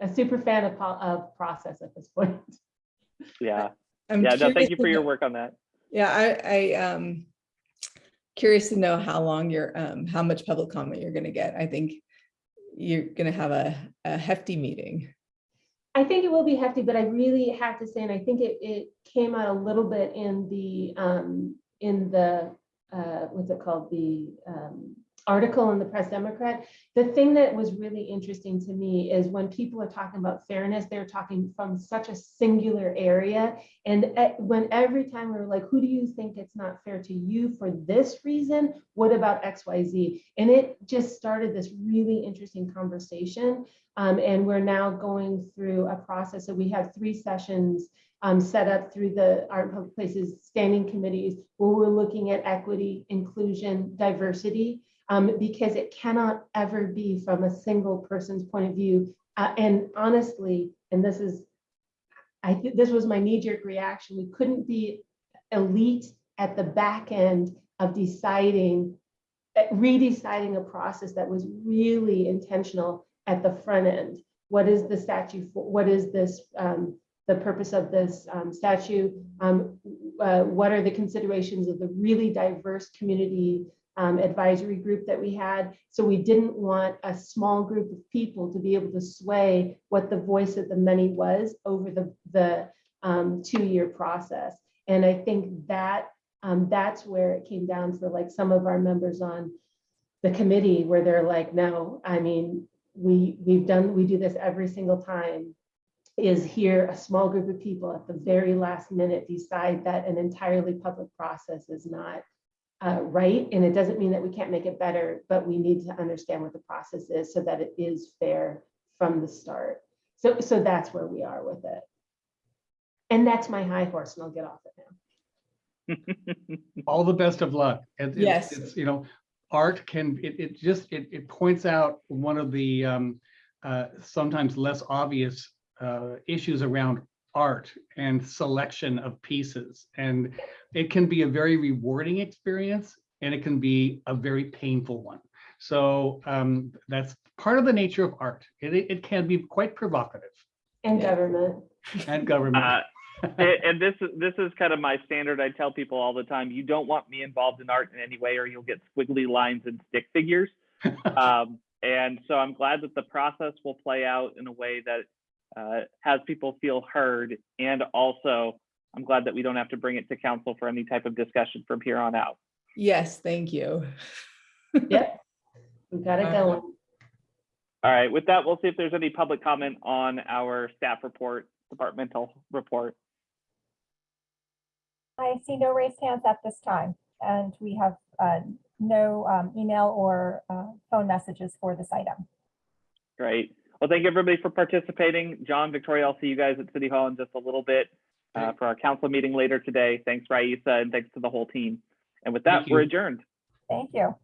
a super fan of, po- of process at this point. [laughs] Yeah, I'm yeah. No, thank you for your work on that. Yeah, I, I, um, curious to know how long you're, um, how much public comment you're gonna get. I think you're gonna have a, a hefty meeting. I think it will be hefty, but I really have to say, and I think it, it came out a little bit in the, um, in the, uh, what's it called, the, um, article in the Press Democrat. The thing that was really interesting to me is when people are talking about fairness, they're talking from such a singular area. And when every time we were like, who do you think it's not fair to you for this reason? What about X, Y, Z? And it just started this really interesting conversation. Um, and we're now going through a process. So we have three sessions um, set up through the Art Public Places Standing Committees where we're looking at equity, inclusion, diversity, um, because it cannot ever be from a single person's point of view. Uh, and honestly, and this is, I think this was my knee-jerk reaction. We couldn't be elite at the back end of deciding, redeciding a process that was really intentional at the front end. What is the statute for? What is this? Um, the purpose of this um, statute? Um, uh, what are the considerations of the really diverse community um, advisory group that we had? So we didn't want a small group of people to be able to sway what the voice of the many was over the the um, two-year process. And I think that um, that's where it came down for like some of our members on the committee where they're like, no, I mean, we, we've done, we do this every single time. Is here a small group of people at the very last minute decide that an entirely public process is not uh, right? And it doesn't mean that we can't make it better, but we need to understand what the process is so that it is fair from the start. So, so that's where we are with it. And that's my high horse and I'll get off it now. [laughs] all the best of luck. And it's- Yes. It's, you know, art can, it, it just, it, it points out one of the, um, uh, sometimes less obvious uh, issues around art and selection of pieces. And it can be a very rewarding experience and it can be a very painful one. So um, that's part of the nature of art. It, it it can be quite provocative And government. and government. Uh, and, and this is this is kind of my standard. I tell people all the time: you don't want me involved in art in any way, or you'll get squiggly lines and stick figures. [laughs] um, and so I'm glad that the process will play out in a way that uh, has people feel heard, and also I'm glad that we don't have to bring it to council for any type of discussion from here on out. Yes, thank you. [laughs] Yep. We got it going. All right. With that, we'll see if there's any public comment on our staff report, departmental report. I see no raised hands at this time, and we have uh, no um, email or uh, phone messages for this item. Great. Well, thank you everybody for participating. John, Victoria, I'll see you guys at City Hall in just a little bit uh, for our council meeting later today. Thanks, Raisa, and thanks to the whole team. And with that, we're adjourned. Thank you.